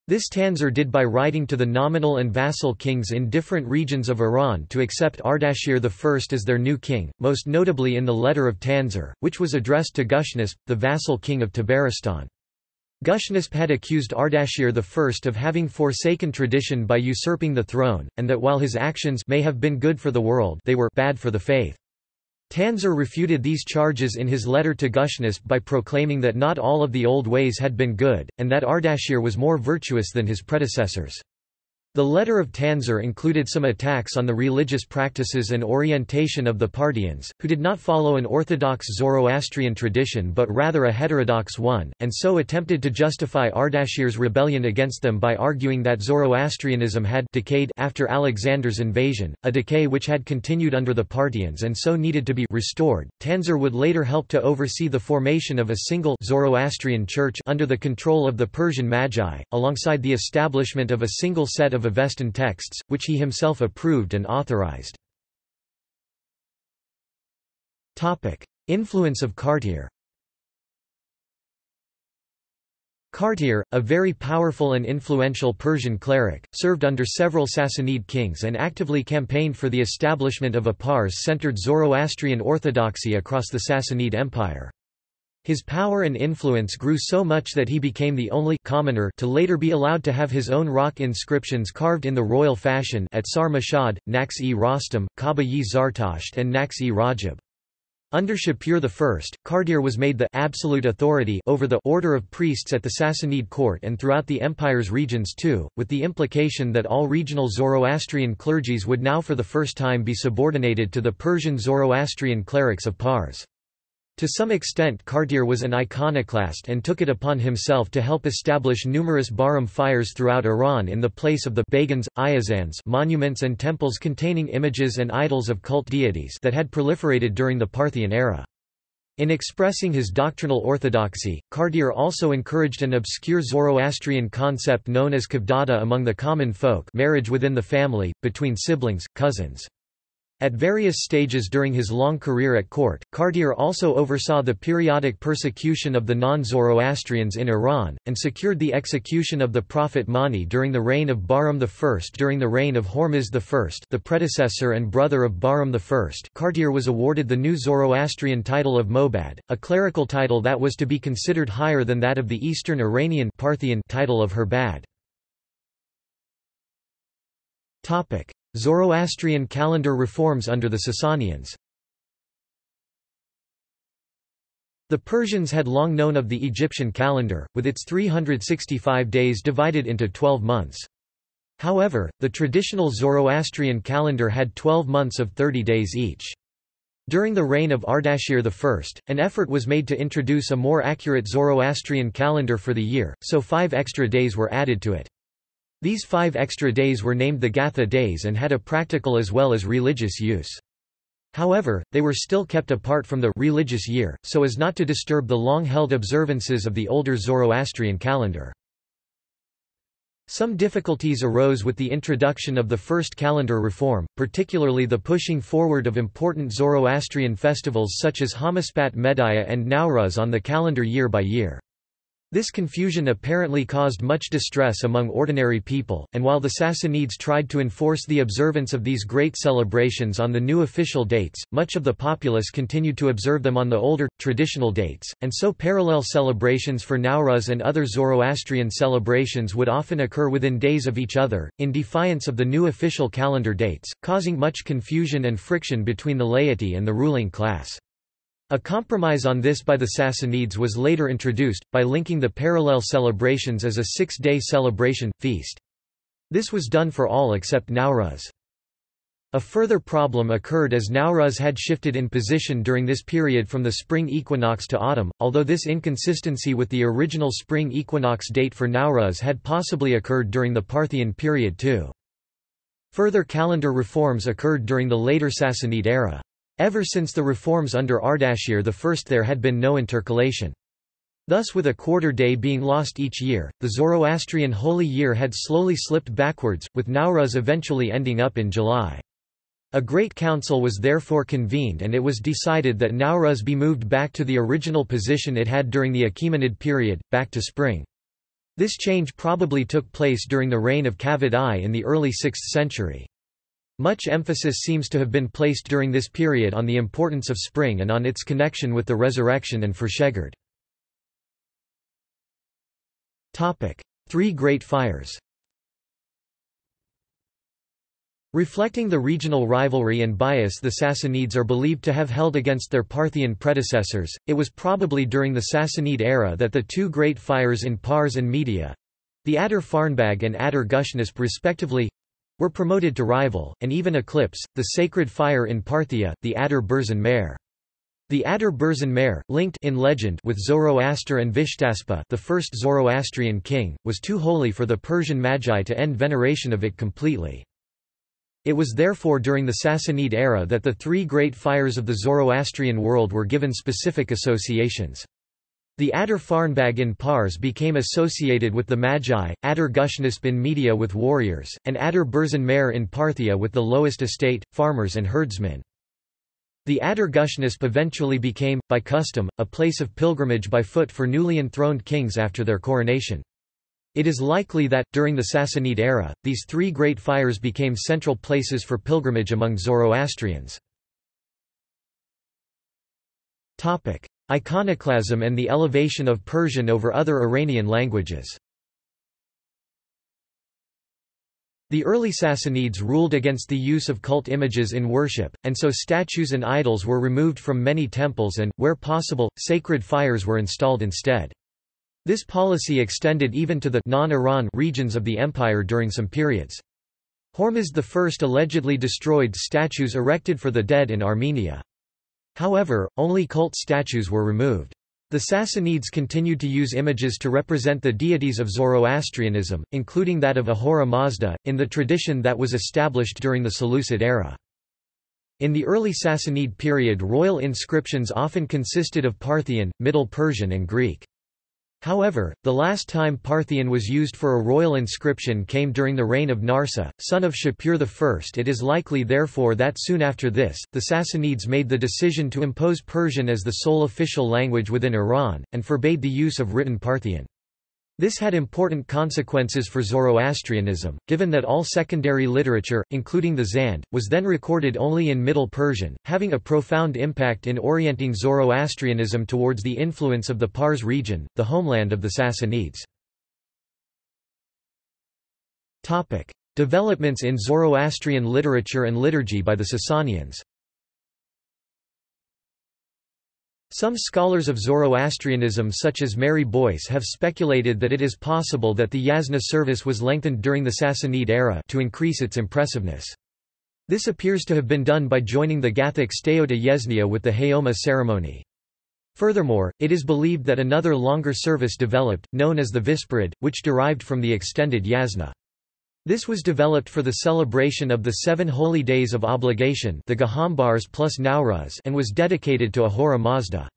This Tansar did by writing to the nominal and vassal kings in different regions of Iran to accept Ardashir I as their new king, most notably in the Letter of Tansar, which was addressed to Gushnasp, the vassal king of Tabaristan. Gushnasp had accused Ardashir I of having forsaken tradition by usurping the throne, and that while his actions may have been good for the world they were bad for the faith. Tansar refuted these charges in his letter to Gushnasp by proclaiming that not all of the old ways had been good, and that Ardashir was more virtuous than his predecessors. The letter of Tansar included some attacks on the religious practices and orientation of the Parthians, who did not follow an orthodox Zoroastrian tradition but rather a heterodox one, and so attempted to justify Ardashir's rebellion against them by arguing that Zoroastrianism had decayed after Alexander's invasion, a decay which had continued under the Parthians and so needed to be restored. Tansar would later help to oversee the formation of a single Zoroastrian church under the control of the Persian Magi, alongside the establishment of a single set of of Avestan texts, which he himself approved and authorized. Influence of Kartir Kartir, a very powerful and influential Persian cleric, served under several Sassanid kings and actively campaigned for the establishment of a Pars-centered Zoroastrian orthodoxy across the Sassanid Empire. His power and influence grew so much that he became the only commoner to later be allowed to have his own rock inscriptions carved in the royal fashion at Sar-Mashhad, Naqsh-e Kaba-yi Zartasht and Naqsh-e-Rajab. Under Shapur I, Kartir was made the absolute authority over the order of priests at the Sassanid court and throughout the empire's regions too, with the implication that all regional Zoroastrian clergies would now for the first time be subordinated to the Persian Zoroastrian clerics of Pars. To some extent Kartir was an iconoclast and took it upon himself to help establish numerous Bahram fires throughout Iran in the place of the Bagans, Ayazans monuments and temples containing images and idols of cult deities that had proliferated during the Parthian era. In expressing his doctrinal orthodoxy, Kartir also encouraged an obscure Zoroastrian concept known as kavdada among the common folk marriage within the family, between siblings, cousins. At various stages during his long career at court, Kartir also oversaw the periodic persecution of the non-Zoroastrians in Iran, and secured the execution of the prophet Mani during the reign of Bahram I. During the reign of Hormizd I the predecessor and brother of Bahram I Kartir was awarded the new Zoroastrian title of Mobad, a clerical title that was to be considered higher than that of the Eastern Iranian Parthian title of Herbad. Zoroastrian calendar reforms under the Sasanians The Persians had long known of the Egyptian calendar, with its 365 days divided into 12 months. However, the traditional Zoroastrian calendar had 12 months of 30 days each. During the reign of Ardashir I, an effort was made to introduce a more accurate Zoroastrian calendar for the year, so five extra days were added to it. These five extra days were named the Gatha days and had a practical as well as religious use. However, they were still kept apart from the religious year, so as not to disturb the long-held observances of the older Zoroastrian calendar. Some difficulties arose with the introduction of the first calendar reform, particularly the pushing forward of important Zoroastrian festivals such as Hamaspat Medaya and Nowruz on the calendar year by year. This confusion apparently caused much distress among ordinary people, and while the Sassanids tried to enforce the observance of these great celebrations on the new official dates, much of the populace continued to observe them on the older, traditional dates, and so parallel celebrations for Nowruz and other Zoroastrian celebrations would often occur within days of each other, in defiance of the new official calendar dates, causing much confusion and friction between the laity and the ruling class. A compromise on this by the Sassanids was later introduced, by linking the parallel celebrations as a six-day celebration, feast. This was done for all except Nowruz. A further problem occurred as Nowruz had shifted in position during this period from the spring equinox to autumn, although this inconsistency with the original spring equinox date for Nowruz had possibly occurred during the Parthian period too. Further calendar reforms occurred during the later Sassanid era. Ever since the reforms under Ardashir I there had been no intercalation. Thus with a quarter day being lost each year, the Zoroastrian holy year had slowly slipped backwards, with Nowruz eventually ending up in July. A great council was therefore convened and it was decided that Nowruz be moved back to the original position it had during the Achaemenid period, back to spring. This change probably took place during the reign of Kavad I in the early 6th century. Much emphasis seems to have been placed during this period on the importance of spring and on its connection with the resurrection and Frashegird. Three Great Fires Reflecting the regional rivalry and bias the Sassanids are believed to have held against their Parthian predecessors, it was probably during the Sassanid era that the two great fires in Pars and Media—the Adur Farnbag and Adur Gushnasp respectively, were promoted to rival, and even eclipse, the sacred fire in Parthia, the Adur Burzen-Mihr. The Adur Burzen-Mihr, linked in legend with Zoroaster and Vishtaspa the first Zoroastrian king, was too holy for the Persian Magi to end veneration of it completely. It was therefore during the Sassanid era that the three great fires of the Zoroastrian world were given specific associations. The Adur Farnbag in Pars became associated with the Magi, Adur Gushnasp in Media with warriors, and Adur Burzen-Mihr in Parthia with the lowest estate, farmers and herdsmen. The Adur Gushnasp eventually became, by custom, a place of pilgrimage by foot for newly enthroned kings after their coronation. It is likely that, during the Sassanid era, these three great fires became central places for pilgrimage among Zoroastrians. Iconoclasm and the elevation of Persian over other Iranian languages The early Sassanids ruled against the use of cult images in worship, and so statues and idols were removed from many temples and, where possible, sacred fires were installed instead. This policy extended even to the non-Iran regions of the empire during some periods. Hormizd I allegedly destroyed statues erected for the dead in Armenia. However, only cult statues were removed. The Sassanids continued to use images to represent the deities of Zoroastrianism, including that of Ahura Mazda, in the tradition that was established during the Seleucid era. In the early Sassanid period royal inscriptions often consisted of Parthian, Middle Persian and Greek. However, the last time Parthian was used for a royal inscription came during the reign of Narseh, son of Shapur I. It is likely therefore that soon after this, the Sassanids made the decision to impose Persian as the sole official language within Iran, and forbade the use of written Parthian. This had important consequences for Zoroastrianism, given that all secondary literature, including the Zand, was then recorded only in Middle Persian, having a profound impact in orienting Zoroastrianism towards the influence of the Pars region, the homeland of the Sassanids. Developments in Zoroastrian literature and liturgy by the Sasanians Some scholars of Zoroastrianism such as Mary Boyce have speculated that it is possible that the Yasna service was lengthened during the Sassanid era to increase its impressiveness. This appears to have been done by joining the Gathic Steota Yesnia with the Haoma ceremony. Furthermore, it is believed that another longer service developed, known as the Visperad, which derived from the extended Yasna. This was developed for the celebration of the seven holy days of obligation the Gahambars plus Nowruz and was dedicated to Ahura Mazda.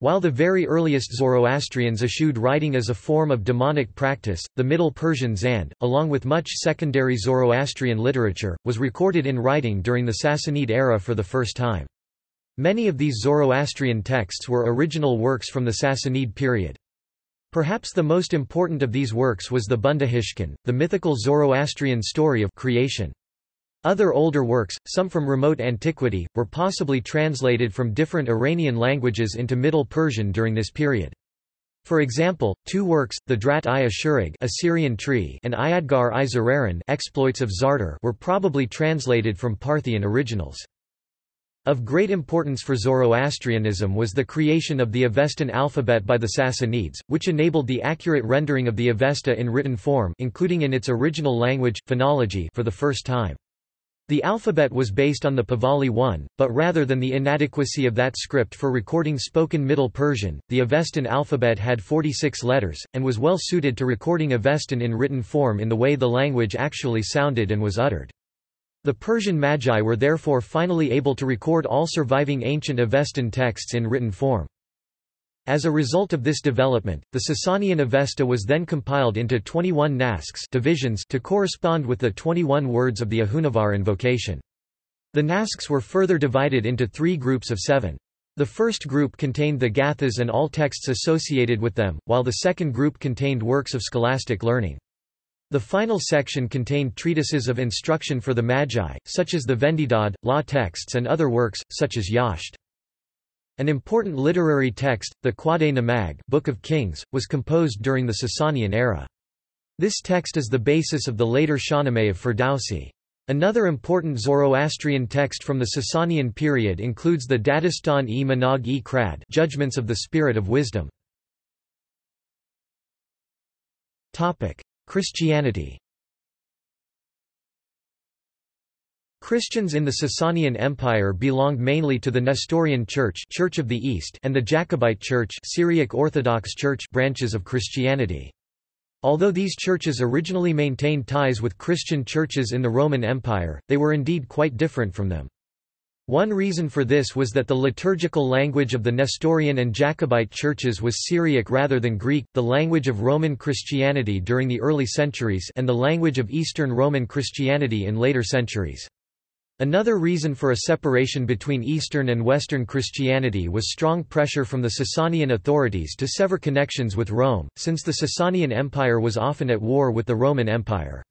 While the very earliest Zoroastrians eschewed writing as a form of demonic practice, the Middle Persian Zand, along with much secondary Zoroastrian literature, was recorded in writing during the Sassanid era for the first time. Many of these Zoroastrian texts were original works from the Sassanid period. Perhaps the most important of these works was the Bundahishn, the mythical Zoroastrian story of creation. Other older works, some from remote antiquity, were possibly translated from different Iranian languages into Middle Persian during this period. For example, two works, the Drat-i Ashurig Assyrian tree and Iadgar i Zararan exploits of Zartar were probably translated from Parthian originals. Of great importance for Zoroastrianism was the creation of the Avestan alphabet by the Sassanids, which enabled the accurate rendering of the Avesta in written form including in its original language, phonology for the first time. The alphabet was based on the Pahlavi one, but rather than the inadequacy of that script for recording spoken Middle Persian, the Avestan alphabet had 46 letters, and was well suited to recording Avestan in written form in the way the language actually sounded and was uttered. The Persian Magi were therefore finally able to record all surviving ancient Avestan texts in written form. As a result of this development, the Sasanian Avesta was then compiled into 21 nasks divisions to correspond with the 21 words of the Ahunavar invocation. The nasks were further divided into three groups of seven. The first group contained the Gathas and all texts associated with them, while the second group contained works of scholastic learning. The final section contained treatises of instruction for the Magi, such as the Vendidad, law texts and other works, such as Yasht. An important literary text, the Khwaday Namag Book of Kings, was composed during the Sasanian era. This text is the basis of the later Shahnameh of Ferdowsi. Another important Zoroastrian text from the Sasanian period includes the Dadistan-e Manag-e Krad Judgments of the Spirit of Wisdom. Christianity Christians in the Sasanian Empire belonged mainly to the Nestorian Church, Church of the East and the Jacobite Church, Syriac Orthodox Church branches of Christianity. Although these churches originally maintained ties with Christian churches in the Roman Empire, they were indeed quite different from them. One reason for this was that the liturgical language of the Nestorian and Jacobite churches was Syriac rather than Greek, the language of Roman Christianity during the early centuries and the language of Eastern Roman Christianity in later centuries. Another reason for a separation between Eastern and Western Christianity was strong pressure from the Sasanian authorities to sever connections with Rome, since the Sasanian Empire was often at war with the Roman Empire.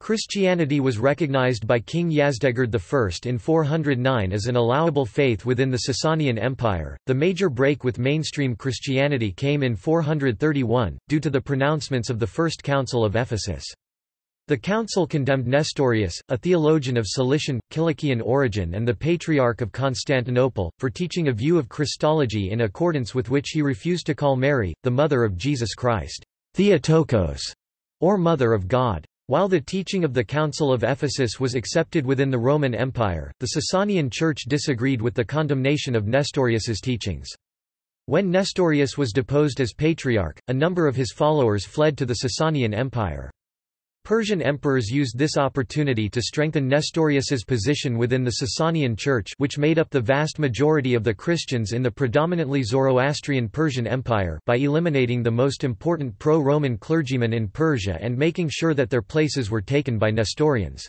Christianity was recognized by King Yazdegerd I in 409 as an allowable faith within the Sasanian Empire. The major break with mainstream Christianity came in 431, due to the pronouncements of the First Council of Ephesus. The council condemned Nestorius, a theologian of Cilician, Kilikkian origin and the Patriarch of Constantinople, for teaching a view of Christology in accordance with which he refused to call Mary, the mother of Jesus Christ, Theotokos, or Mother of God. While the teaching of the Council of Ephesus was accepted within the Roman Empire, the Sasanian Church disagreed with the condemnation of Nestorius's teachings. When Nestorius was deposed as patriarch, a number of his followers fled to the Sasanian Empire. Persian emperors used this opportunity to strengthen Nestorius's position within the Sasanian Church which made up the vast majority of the Christians in the predominantly Zoroastrian Persian Empire by eliminating the most important pro-Roman clergymen in Persia and making sure that their places were taken by Nestorians.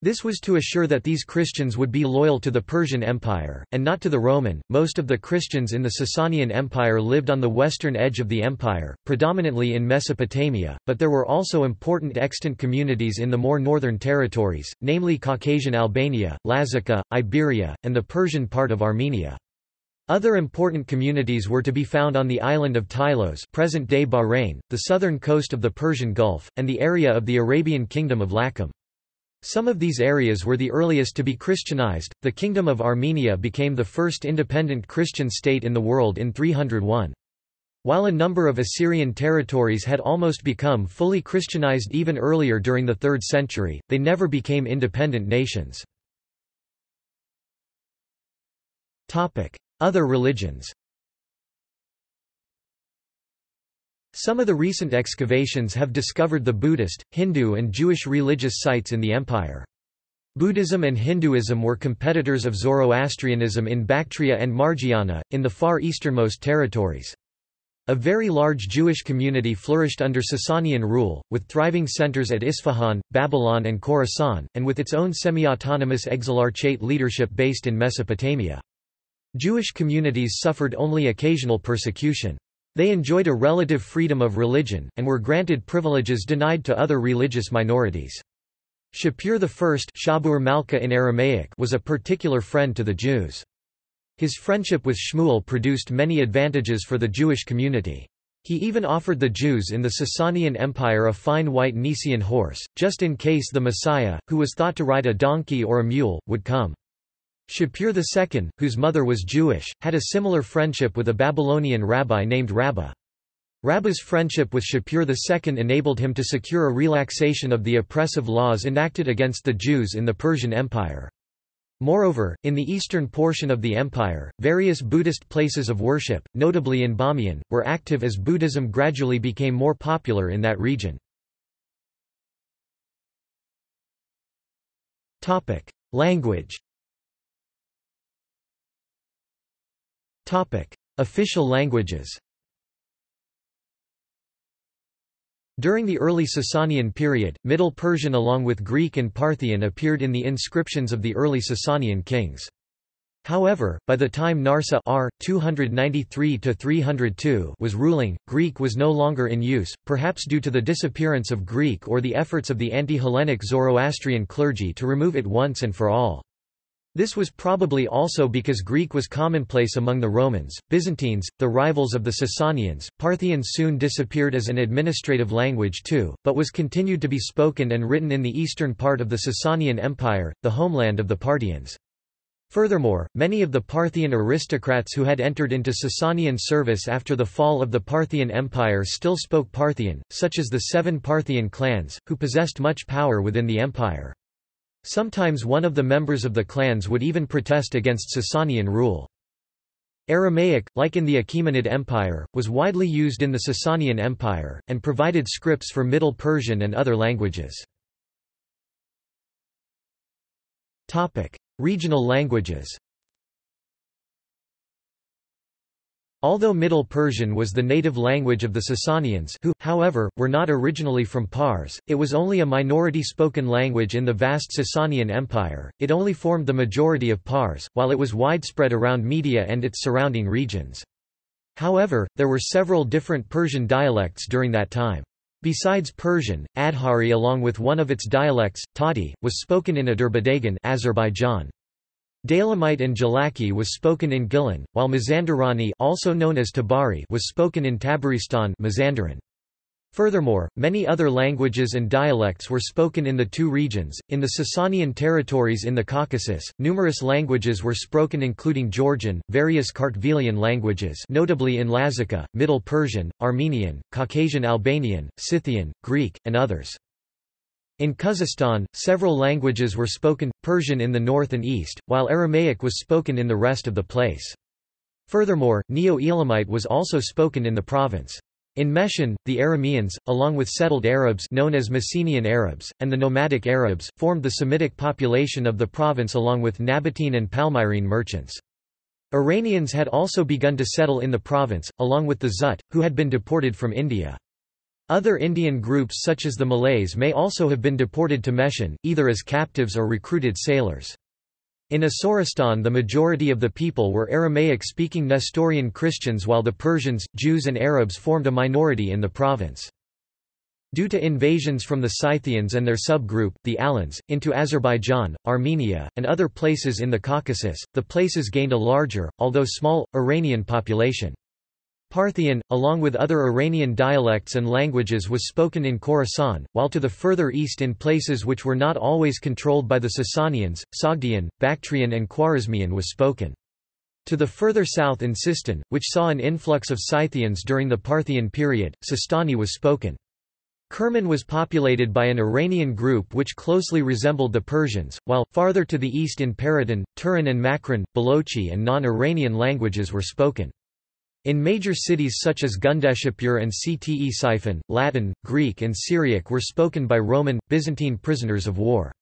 This was to assure that these Christians would be loyal to the Persian Empire, and not to the Roman. Most of the Christians in the Sasanian Empire lived on the western edge of the empire, predominantly in Mesopotamia, but there were also important extant communities in the more northern territories, namely Caucasian Albania, Lazica, Iberia, and the Persian part of Armenia. Other important communities were to be found on the island of Tylos present-day Bahrain, the southern coast of the Persian Gulf, and the area of the Arabian Kingdom of Lakum. Some of these areas were the earliest to be Christianized. The Kingdom of Armenia became the first independent Christian state in the world in 301. While a number of Assyrian territories had almost become fully Christianized even earlier during the 3rd century, they never became independent nations. Other religions Some of the recent excavations have discovered the Buddhist, Hindu and Jewish religious sites in the empire. Buddhism and Hinduism were competitors of Zoroastrianism in Bactria and Margiana, in the far easternmost territories. A very large Jewish community flourished under Sasanian rule, with thriving centers at Isfahan, Babylon and Khorasan, and with its own semi-autonomous exilarchate leadership based in Mesopotamia. Jewish communities suffered only occasional persecution. They enjoyed a relative freedom of religion, and were granted privileges denied to other religious minorities. Shapur I Shabur Malka in Aramaic was a particular friend to the Jews. His friendship with Shmuel produced many advantages for the Jewish community. He even offered the Jews in the Sasanian Empire a fine white Nisaean horse, just in case the Messiah, who was thought to ride a donkey or a mule, would come. Shapur II, whose mother was Jewish, had a similar friendship with a Babylonian rabbi named Rabbah. Rabbah's friendship with Shapur II enabled him to secure a relaxation of the oppressive laws enacted against the Jews in the Persian Empire. Moreover, in the eastern portion of the empire, various Buddhist places of worship, notably in Bamiyan, were active as Buddhism gradually became more popular in that region. Language Official languages During the early Sasanian period, Middle Persian along with Greek and Parthian appeared in the inscriptions of the early Sasanian kings. However, by the time Narseh R. 293-302 was ruling, Greek was no longer in use, perhaps due to the disappearance of Greek or the efforts of the anti-Hellenic Zoroastrian clergy to remove it once and for all. This was probably also because Greek was commonplace among the Romans, Byzantines, the rivals of the Sasanians. Parthian soon disappeared as an administrative language too, but was continued to be spoken and written in the eastern part of the Sasanian Empire, the homeland of the Parthians. Furthermore, many of the Parthian aristocrats who had entered into Sasanian service after the fall of the Parthian Empire still spoke Parthian, such as the seven Parthian clans, who possessed much power within the empire. Sometimes one of the members of the clans would even protest against Sasanian rule. Aramaic, like in the Achaemenid Empire, was widely used in the Sasanian Empire, and provided scripts for Middle Persian and other languages. Regional languages Although Middle Persian was the native language of the Sasanians who, however, were not originally from Pars, it was only a minority spoken language in the vast Sasanian Empire, it only formed the majority of Pars, while it was widespread around Media and its surrounding regions. However, there were several different Persian dialects during that time. Besides Persian, Adhari along with one of its dialects, Tati, was spoken in Azerbaijan. Dalamite and Gilaki was spoken in Gilan, while Mazandarani also known as Tabari was spoken in Tabaristan Mazandaran. Furthermore, many other languages and dialects were spoken in the two regions. In the Sasanian territories in the Caucasus, numerous languages were spoken including Georgian, various Kartvelian languages, notably in Lazica, Middle Persian, Armenian, Caucasian Albanian, Scythian, Greek, and others. In Khuzestan, several languages were spoken, Persian in the north and east, while Aramaic was spoken in the rest of the place. Furthermore, Neo-Elamite was also spoken in the province. In Meshan, the Arameans, along with settled Arabs known as Messenian Arabs, and the nomadic Arabs, formed the Semitic population of the province along with Nabatean and Palmyrene merchants. Iranians had also begun to settle in the province, along with the Zut, who had been deported from India. Other Indian groups such as the Malays may also have been deported to Meshan, either as captives or recruited sailors. In Asoristan the majority of the people were Aramaic-speaking Nestorian Christians while the Persians, Jews and Arabs formed a minority in the province. Due to invasions from the Scythians and their subgroup, the Alans, into Azerbaijan, Armenia, and other places in the Caucasus, the places gained a larger, although small, Iranian population. Parthian, along with other Iranian dialects and languages was spoken in Khorasan, while to the further east in places which were not always controlled by the Sasanians, Sogdian, Bactrian and Khwarezmian was spoken. To the further south in Sistan, which saw an influx of Scythians during the Parthian period, Sistani was spoken. Kerman was populated by an Iranian group which closely resembled the Persians, while, farther to the east in Paratan, Turan and Makran, Balochi and non-Iranian languages were spoken. In major cities such as Gundishapur and Ctesiphon, Latin, Greek and Syriac were spoken by Roman, Byzantine prisoners of war.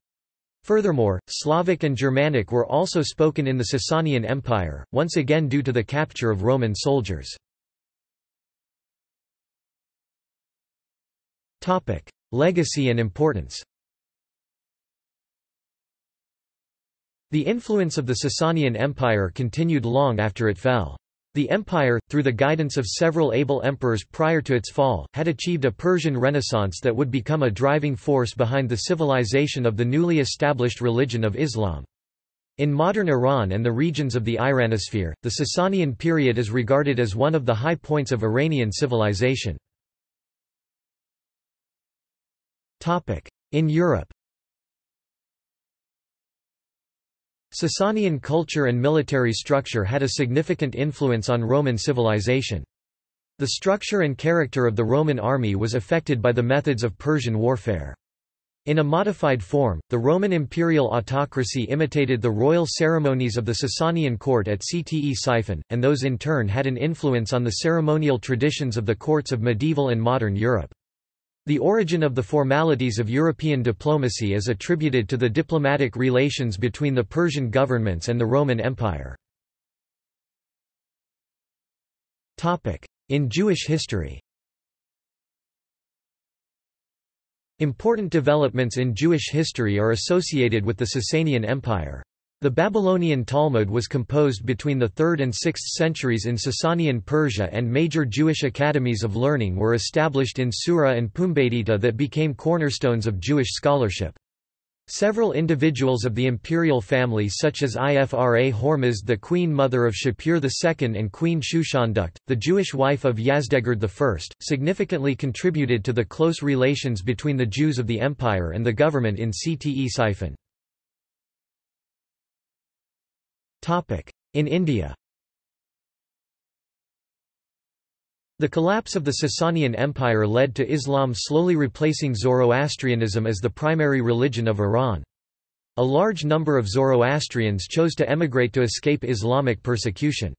Furthermore, Slavic and Germanic were also spoken in the Sasanian Empire, once again due to the capture of Roman soldiers. Legacy and importance The influence of the Sasanian Empire continued long after it fell. The empire, through the guidance of several able emperors prior to its fall, had achieved a Persian renaissance that would become a driving force behind the civilization of the newly established religion of Islam. In modern Iran and the regions of the Iranosphere, the Sasanian period is regarded as one of the high points of Iranian civilization. In Europe Sasanian culture and military structure had a significant influence on Roman civilization. The structure and character of the Roman army was affected by the methods of Persian warfare. In a modified form, the Roman imperial autocracy imitated the royal ceremonies of the Sasanian court at Ctesiphon, and those in turn had an influence on the ceremonial traditions of the courts of medieval and modern Europe. The origin of the formalities of European diplomacy is attributed to the diplomatic relations between the Persian governments and the Roman Empire. In Jewish history Important developments in Jewish history are associated with the Sasanian Empire. The Babylonian Talmud was composed between the 3rd and 6th centuries in Sasanian Persia and major Jewish academies of learning were established in Sura and Pumbedita that became cornerstones of Jewish scholarship. Several individuals of the imperial family such as Ifra Hormizd the queen mother of Shapur II and Queen Shushandukht, the Jewish wife of Yazdegerd I, significantly contributed to the close relations between the Jews of the empire and the government in Ctesiphon. In India The collapse of the Sasanian Empire led to Islam slowly replacing Zoroastrianism as the primary religion of Iran. A large number of Zoroastrians chose to emigrate to escape Islamic persecution.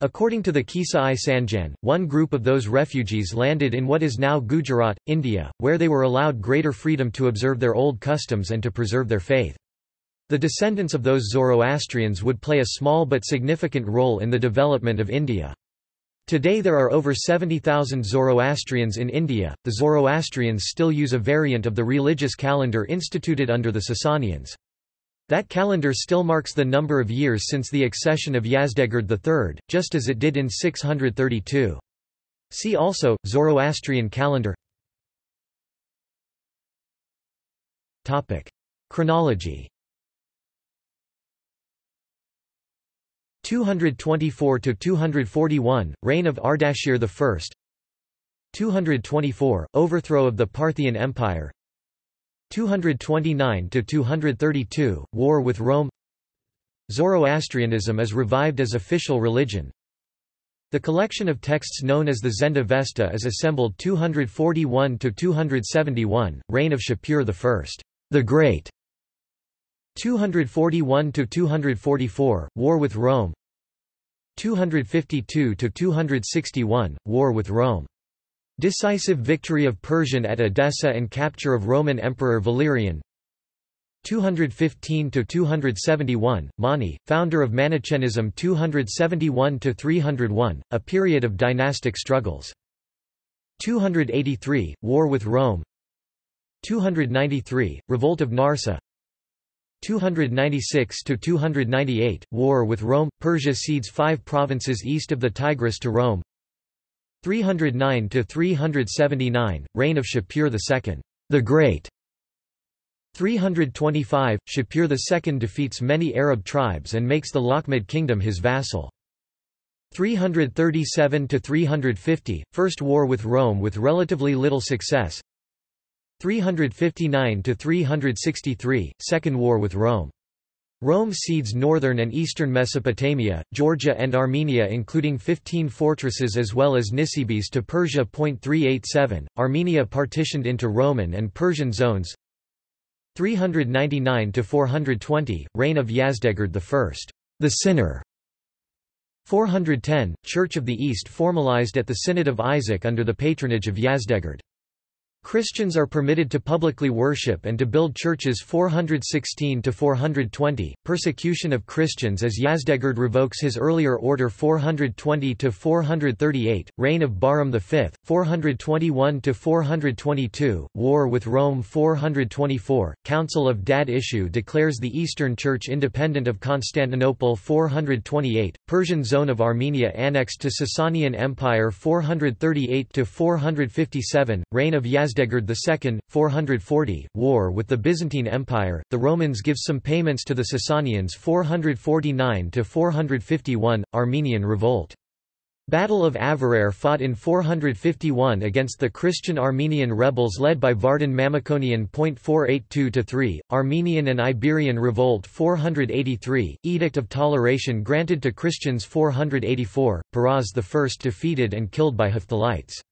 According to the Kissa-i Sanjan, one group of those refugees landed in what is now Gujarat, India, where they were allowed greater freedom to observe their old customs and to preserve their faith. The descendants of those Zoroastrians would play a small but significant role in the development of India. Today there are over 70,000 Zoroastrians in India. The Zoroastrians still use a variant of the religious calendar instituted under the Sasanians. That calendar still marks the number of years since the accession of Yazdegerd III, just as it did in 632. See also, Zoroastrian calendar Chronology 224–241, reign of Ardashir I 224, overthrow of the Parthian Empire. 229–232, war with Rome. Zoroastrianism is revived as official religion. The collection of texts known as the Zend Avesta is assembled 241–271, reign of Shapur I, the Great 241–244, War with Rome 252–261, War with Rome. Decisive victory of Persian at Edessa and capture of Roman Emperor Valerian 215–271, Mani, founder of Manichaeism 271–301, a period of dynastic struggles. 283, War with Rome 293, Revolt of Narseh 296–298, war with Rome, Persia cedes five provinces east of the Tigris to Rome 309–379, reign of Shapur II, the Great 325, Shapur II defeats many Arab tribes and makes the Lakhmid kingdom his vassal. 337–350, First War with Rome with relatively little success 359–363, Second War with Rome. Rome cedes northern and eastern Mesopotamia, Georgia and Armenia including 15 fortresses as well as Nisibis to Persia. 387, Armenia partitioned into Roman and Persian zones 399–420, reign of Yazdegerd I, the Sinner 410 – Church of the East formalized at the Synod of Isaac under the patronage of Yazdegerd. Christians are permitted to publicly worship and to build churches 416 to 420. persecution of Christians as Yazdegerd revokes his earlier order 420 to 438. reign of Bahram V, 421 to 422. war with Rome 424, Council of Dadyeshu declares the Eastern Church independent of Constantinople 428, Persian zone of Armenia annexed to Sasanian Empire 438 to 457. reign of Yazdegerd Yazdegerd II, 440, war with the Byzantine Empire, the Romans give some payments to the Sasanians 449–451, Armenian revolt. Battle of Avarayr fought in 451 against the Christian Armenian rebels led by Vardan Mamikonian. 482-3, Armenian and Iberian Revolt 483, Edict of Toleration granted to Christians 484, Peroz I defeated and killed by Hephthalites.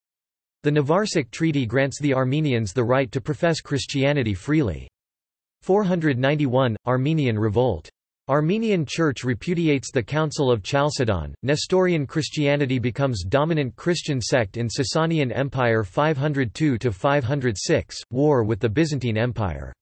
The Nvarsak Treaty grants the Armenians the right to profess Christianity freely. 491 – Armenian Revolt. Armenian Church repudiates the Council of Chalcedon, Nestorian Christianity becomes dominant Christian sect in Sasanian Empire 502–506, war with the Byzantine Empire.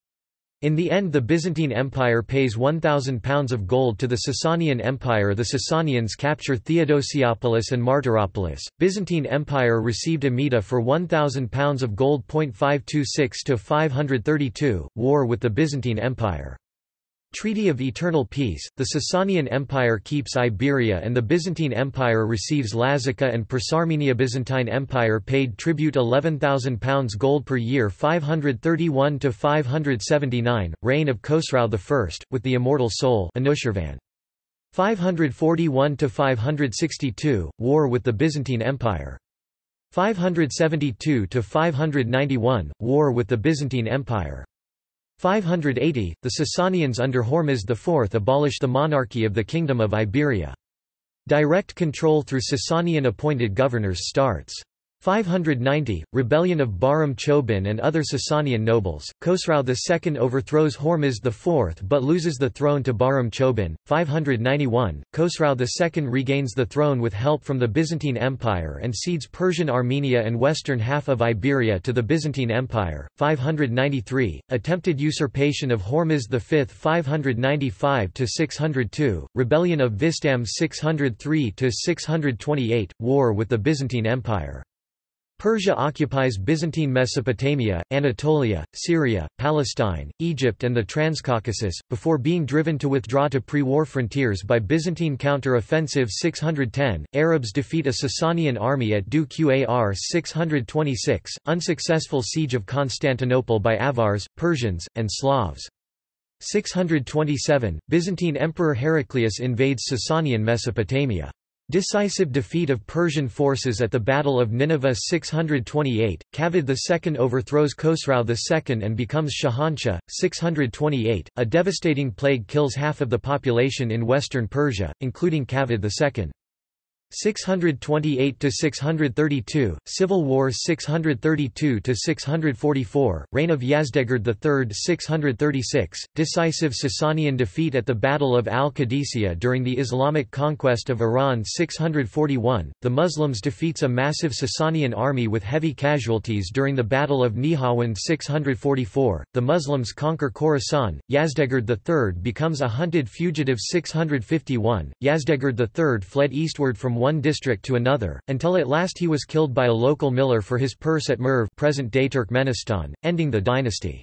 In the end the Byzantine Empire pays £1,000 of gold to the Sasanian Empire the Sasanians capture Theodosiopolis and Martyropolis, Byzantine Empire received Amida for £1,000 of gold. 526 to 532, war with the Byzantine Empire. Treaty of Eternal Peace, the Sasanian Empire keeps Iberia and the Byzantine Empire receives Lazica and Persarmenia Byzantine Empire paid tribute £11,000 gold per year 531–579, reign of Khosrau I, with the immortal soul Anushirvan. 541–562, war with the Byzantine Empire. 572–591, war with the Byzantine Empire. 580, the Sasanians under Hormizd IV abolish the monarchy of the Kingdom of Iberia. Direct control through Sasanian-appointed governors starts. 590, rebellion of Bahram Chobin and other Sasanian nobles, Khosrau II overthrows Hormizd IV but loses the throne to Bahram Chobin. 591, Khosrau II regains the throne with help from the Byzantine Empire and cedes Persian Armenia and western half of Iberia to the Byzantine Empire. 593, attempted usurpation of Hormizd V 595–602, rebellion of Vistam 603–628, war with the Byzantine Empire. Persia occupies Byzantine Mesopotamia, Anatolia, Syria, Palestine, Egypt and the Transcaucasus, before being driven to withdraw to pre-war frontiers by Byzantine counter-offensive 610. Arabs defeat a Sasanian army at Dhu Qar 626, unsuccessful siege of Constantinople by Avars, Persians, and Slavs. 627, Byzantine Emperor Heraclius invades Sasanian Mesopotamia. Decisive defeat of Persian forces at the Battle of Nineveh 628, Kavadh II overthrows Khosrau II and becomes Shahanshah, 628, a devastating plague kills half of the population in western Persia, including Kavadh II. 628 to 632 Civil War 632 to 644 Reign of Yazdegerd III 636 Decisive Sasanian defeat at the Battle of Al-Qadisiyah during the Islamic conquest of Iran 641 The Muslims defeats a massive Sasanian army with heavy casualties during the Battle of Nihawand 644 The Muslims conquer Khorasan Yazdegerd III becomes a hunted fugitive 651 Yazdegerd III fled eastward from one district to another, until at last he was killed by a local miller for his purse at Merv present-day Turkmenistan, ending the dynasty.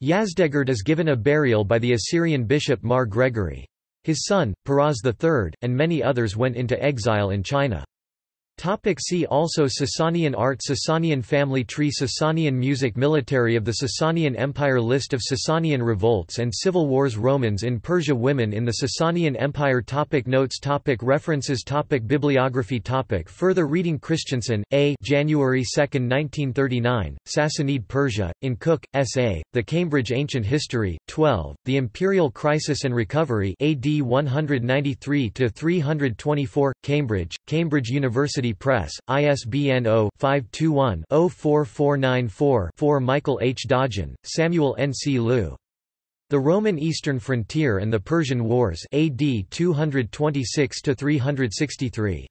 Yazdegerd is given a burial by the Assyrian bishop Mar Gregory. His son, Peroz III, and many others went into exile in China. Topic see also Sasanian art Sasanian family tree Sasanian music Military of the Sasanian Empire List of Sasanian revolts and civil wars Romans in Persia Women in the Sasanian Empire topic Notes topic References topic Bibliography topic Further reading Christensen, A. January 2, 1939, Sassanid Persia, in Cook, S.A., The Cambridge Ancient History, 12, The Imperial Crisis and Recovery AD 193–324, Cambridge, Cambridge University Press, ISBN 0-521-04494-4 Michael H. Dodgeon, Samuel N. C. Lieu. The Roman Eastern Frontier and the Persian Wars AD 226–363.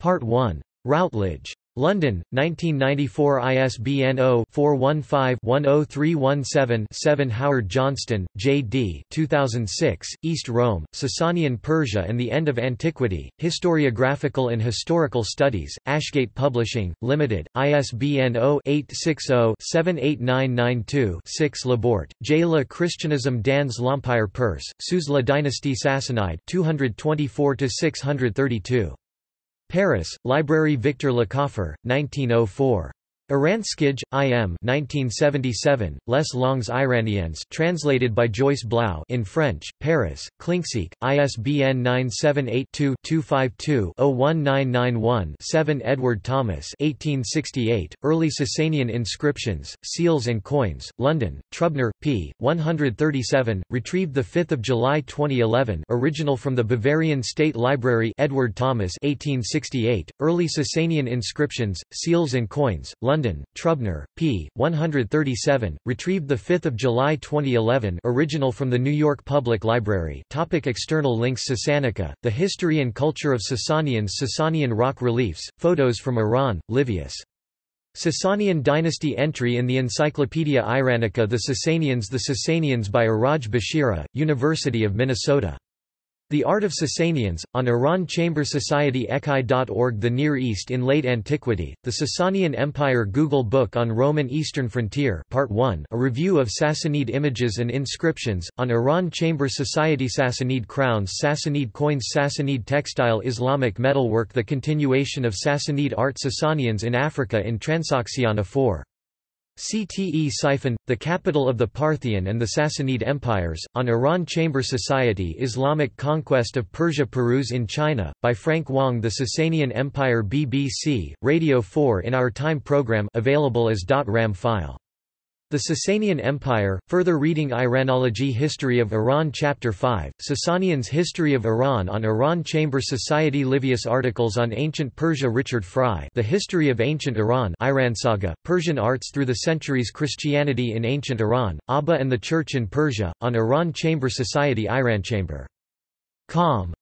Part 1. Routledge. London, 1994 ISBN 0-415-10317-7 Howard Johnston, J.D. 2006, East Rome, Sasanian Persia and the End of Antiquity, Historiographical and Historical Studies, Ashgate Publishing, Limited, ISBN 0-860-78992-6 Labourt, J. La Christianism dans l'Empire Perse, sous la dynastie Sassanide 224–632. Paris, Librairie Victor Lecoffre, 1904. Oranskij, I.M. 1977, Les Langues Iraniennes translated by Joyce Blau in French, Paris, Klincksieck, ISBN 978-2-252-01991-7 Edward Thomas 1868, Early Sasanian Inscriptions, Seals and Coins, London, Trubner, p. 137, retrieved 5 July 2011 original from the Bavarian State Library Edward Thomas 1868, Early Sasanian Inscriptions, Seals and Coins, London London, Trubner, p. 137, retrieved 5 July 2011 original from the New York Public Library Topic External links Sasanica, The History and Culture of Sasanians Sasanian rock reliefs, photos from Iran, Livius. Sasanian dynasty entry in the Encyclopaedia Iranica The Sasanians The Sasanians by Iraj Bashiri, University of Minnesota the Art of Sasanians, on Iran Chamber Society Echi.org The Near East in Late Antiquity, The Sasanian Empire Google Book on Roman Eastern Frontier Part 1 a review of Sassanid images and inscriptions, on Iran Chamber Society Sassanid crowns Sassanid coins Sassanid textile Islamic metalwork The continuation of Sassanid art Sasanians in Africa in Transoxiana 4 Ctesiphon, the capital of the Parthian and the Sassanid empires, on Iran Chamber Society Islamic conquest of Persia Peruse in China, by Frank Wong The Sasanian Empire BBC, Radio 4 in Our Time program available as .ram file the Sasanian Empire, further reading Iranology History of Iran Chapter 5, Sasanians History of Iran on Iran Chamber Society Livius Articles on Ancient Persia Richard Frye The History of Ancient Iran Iran Saga, Persian Arts Through the Centuries Christianity in Ancient Iran, Abba and the Church in Persia, on Iran Chamber Society Iran Chamber. Com.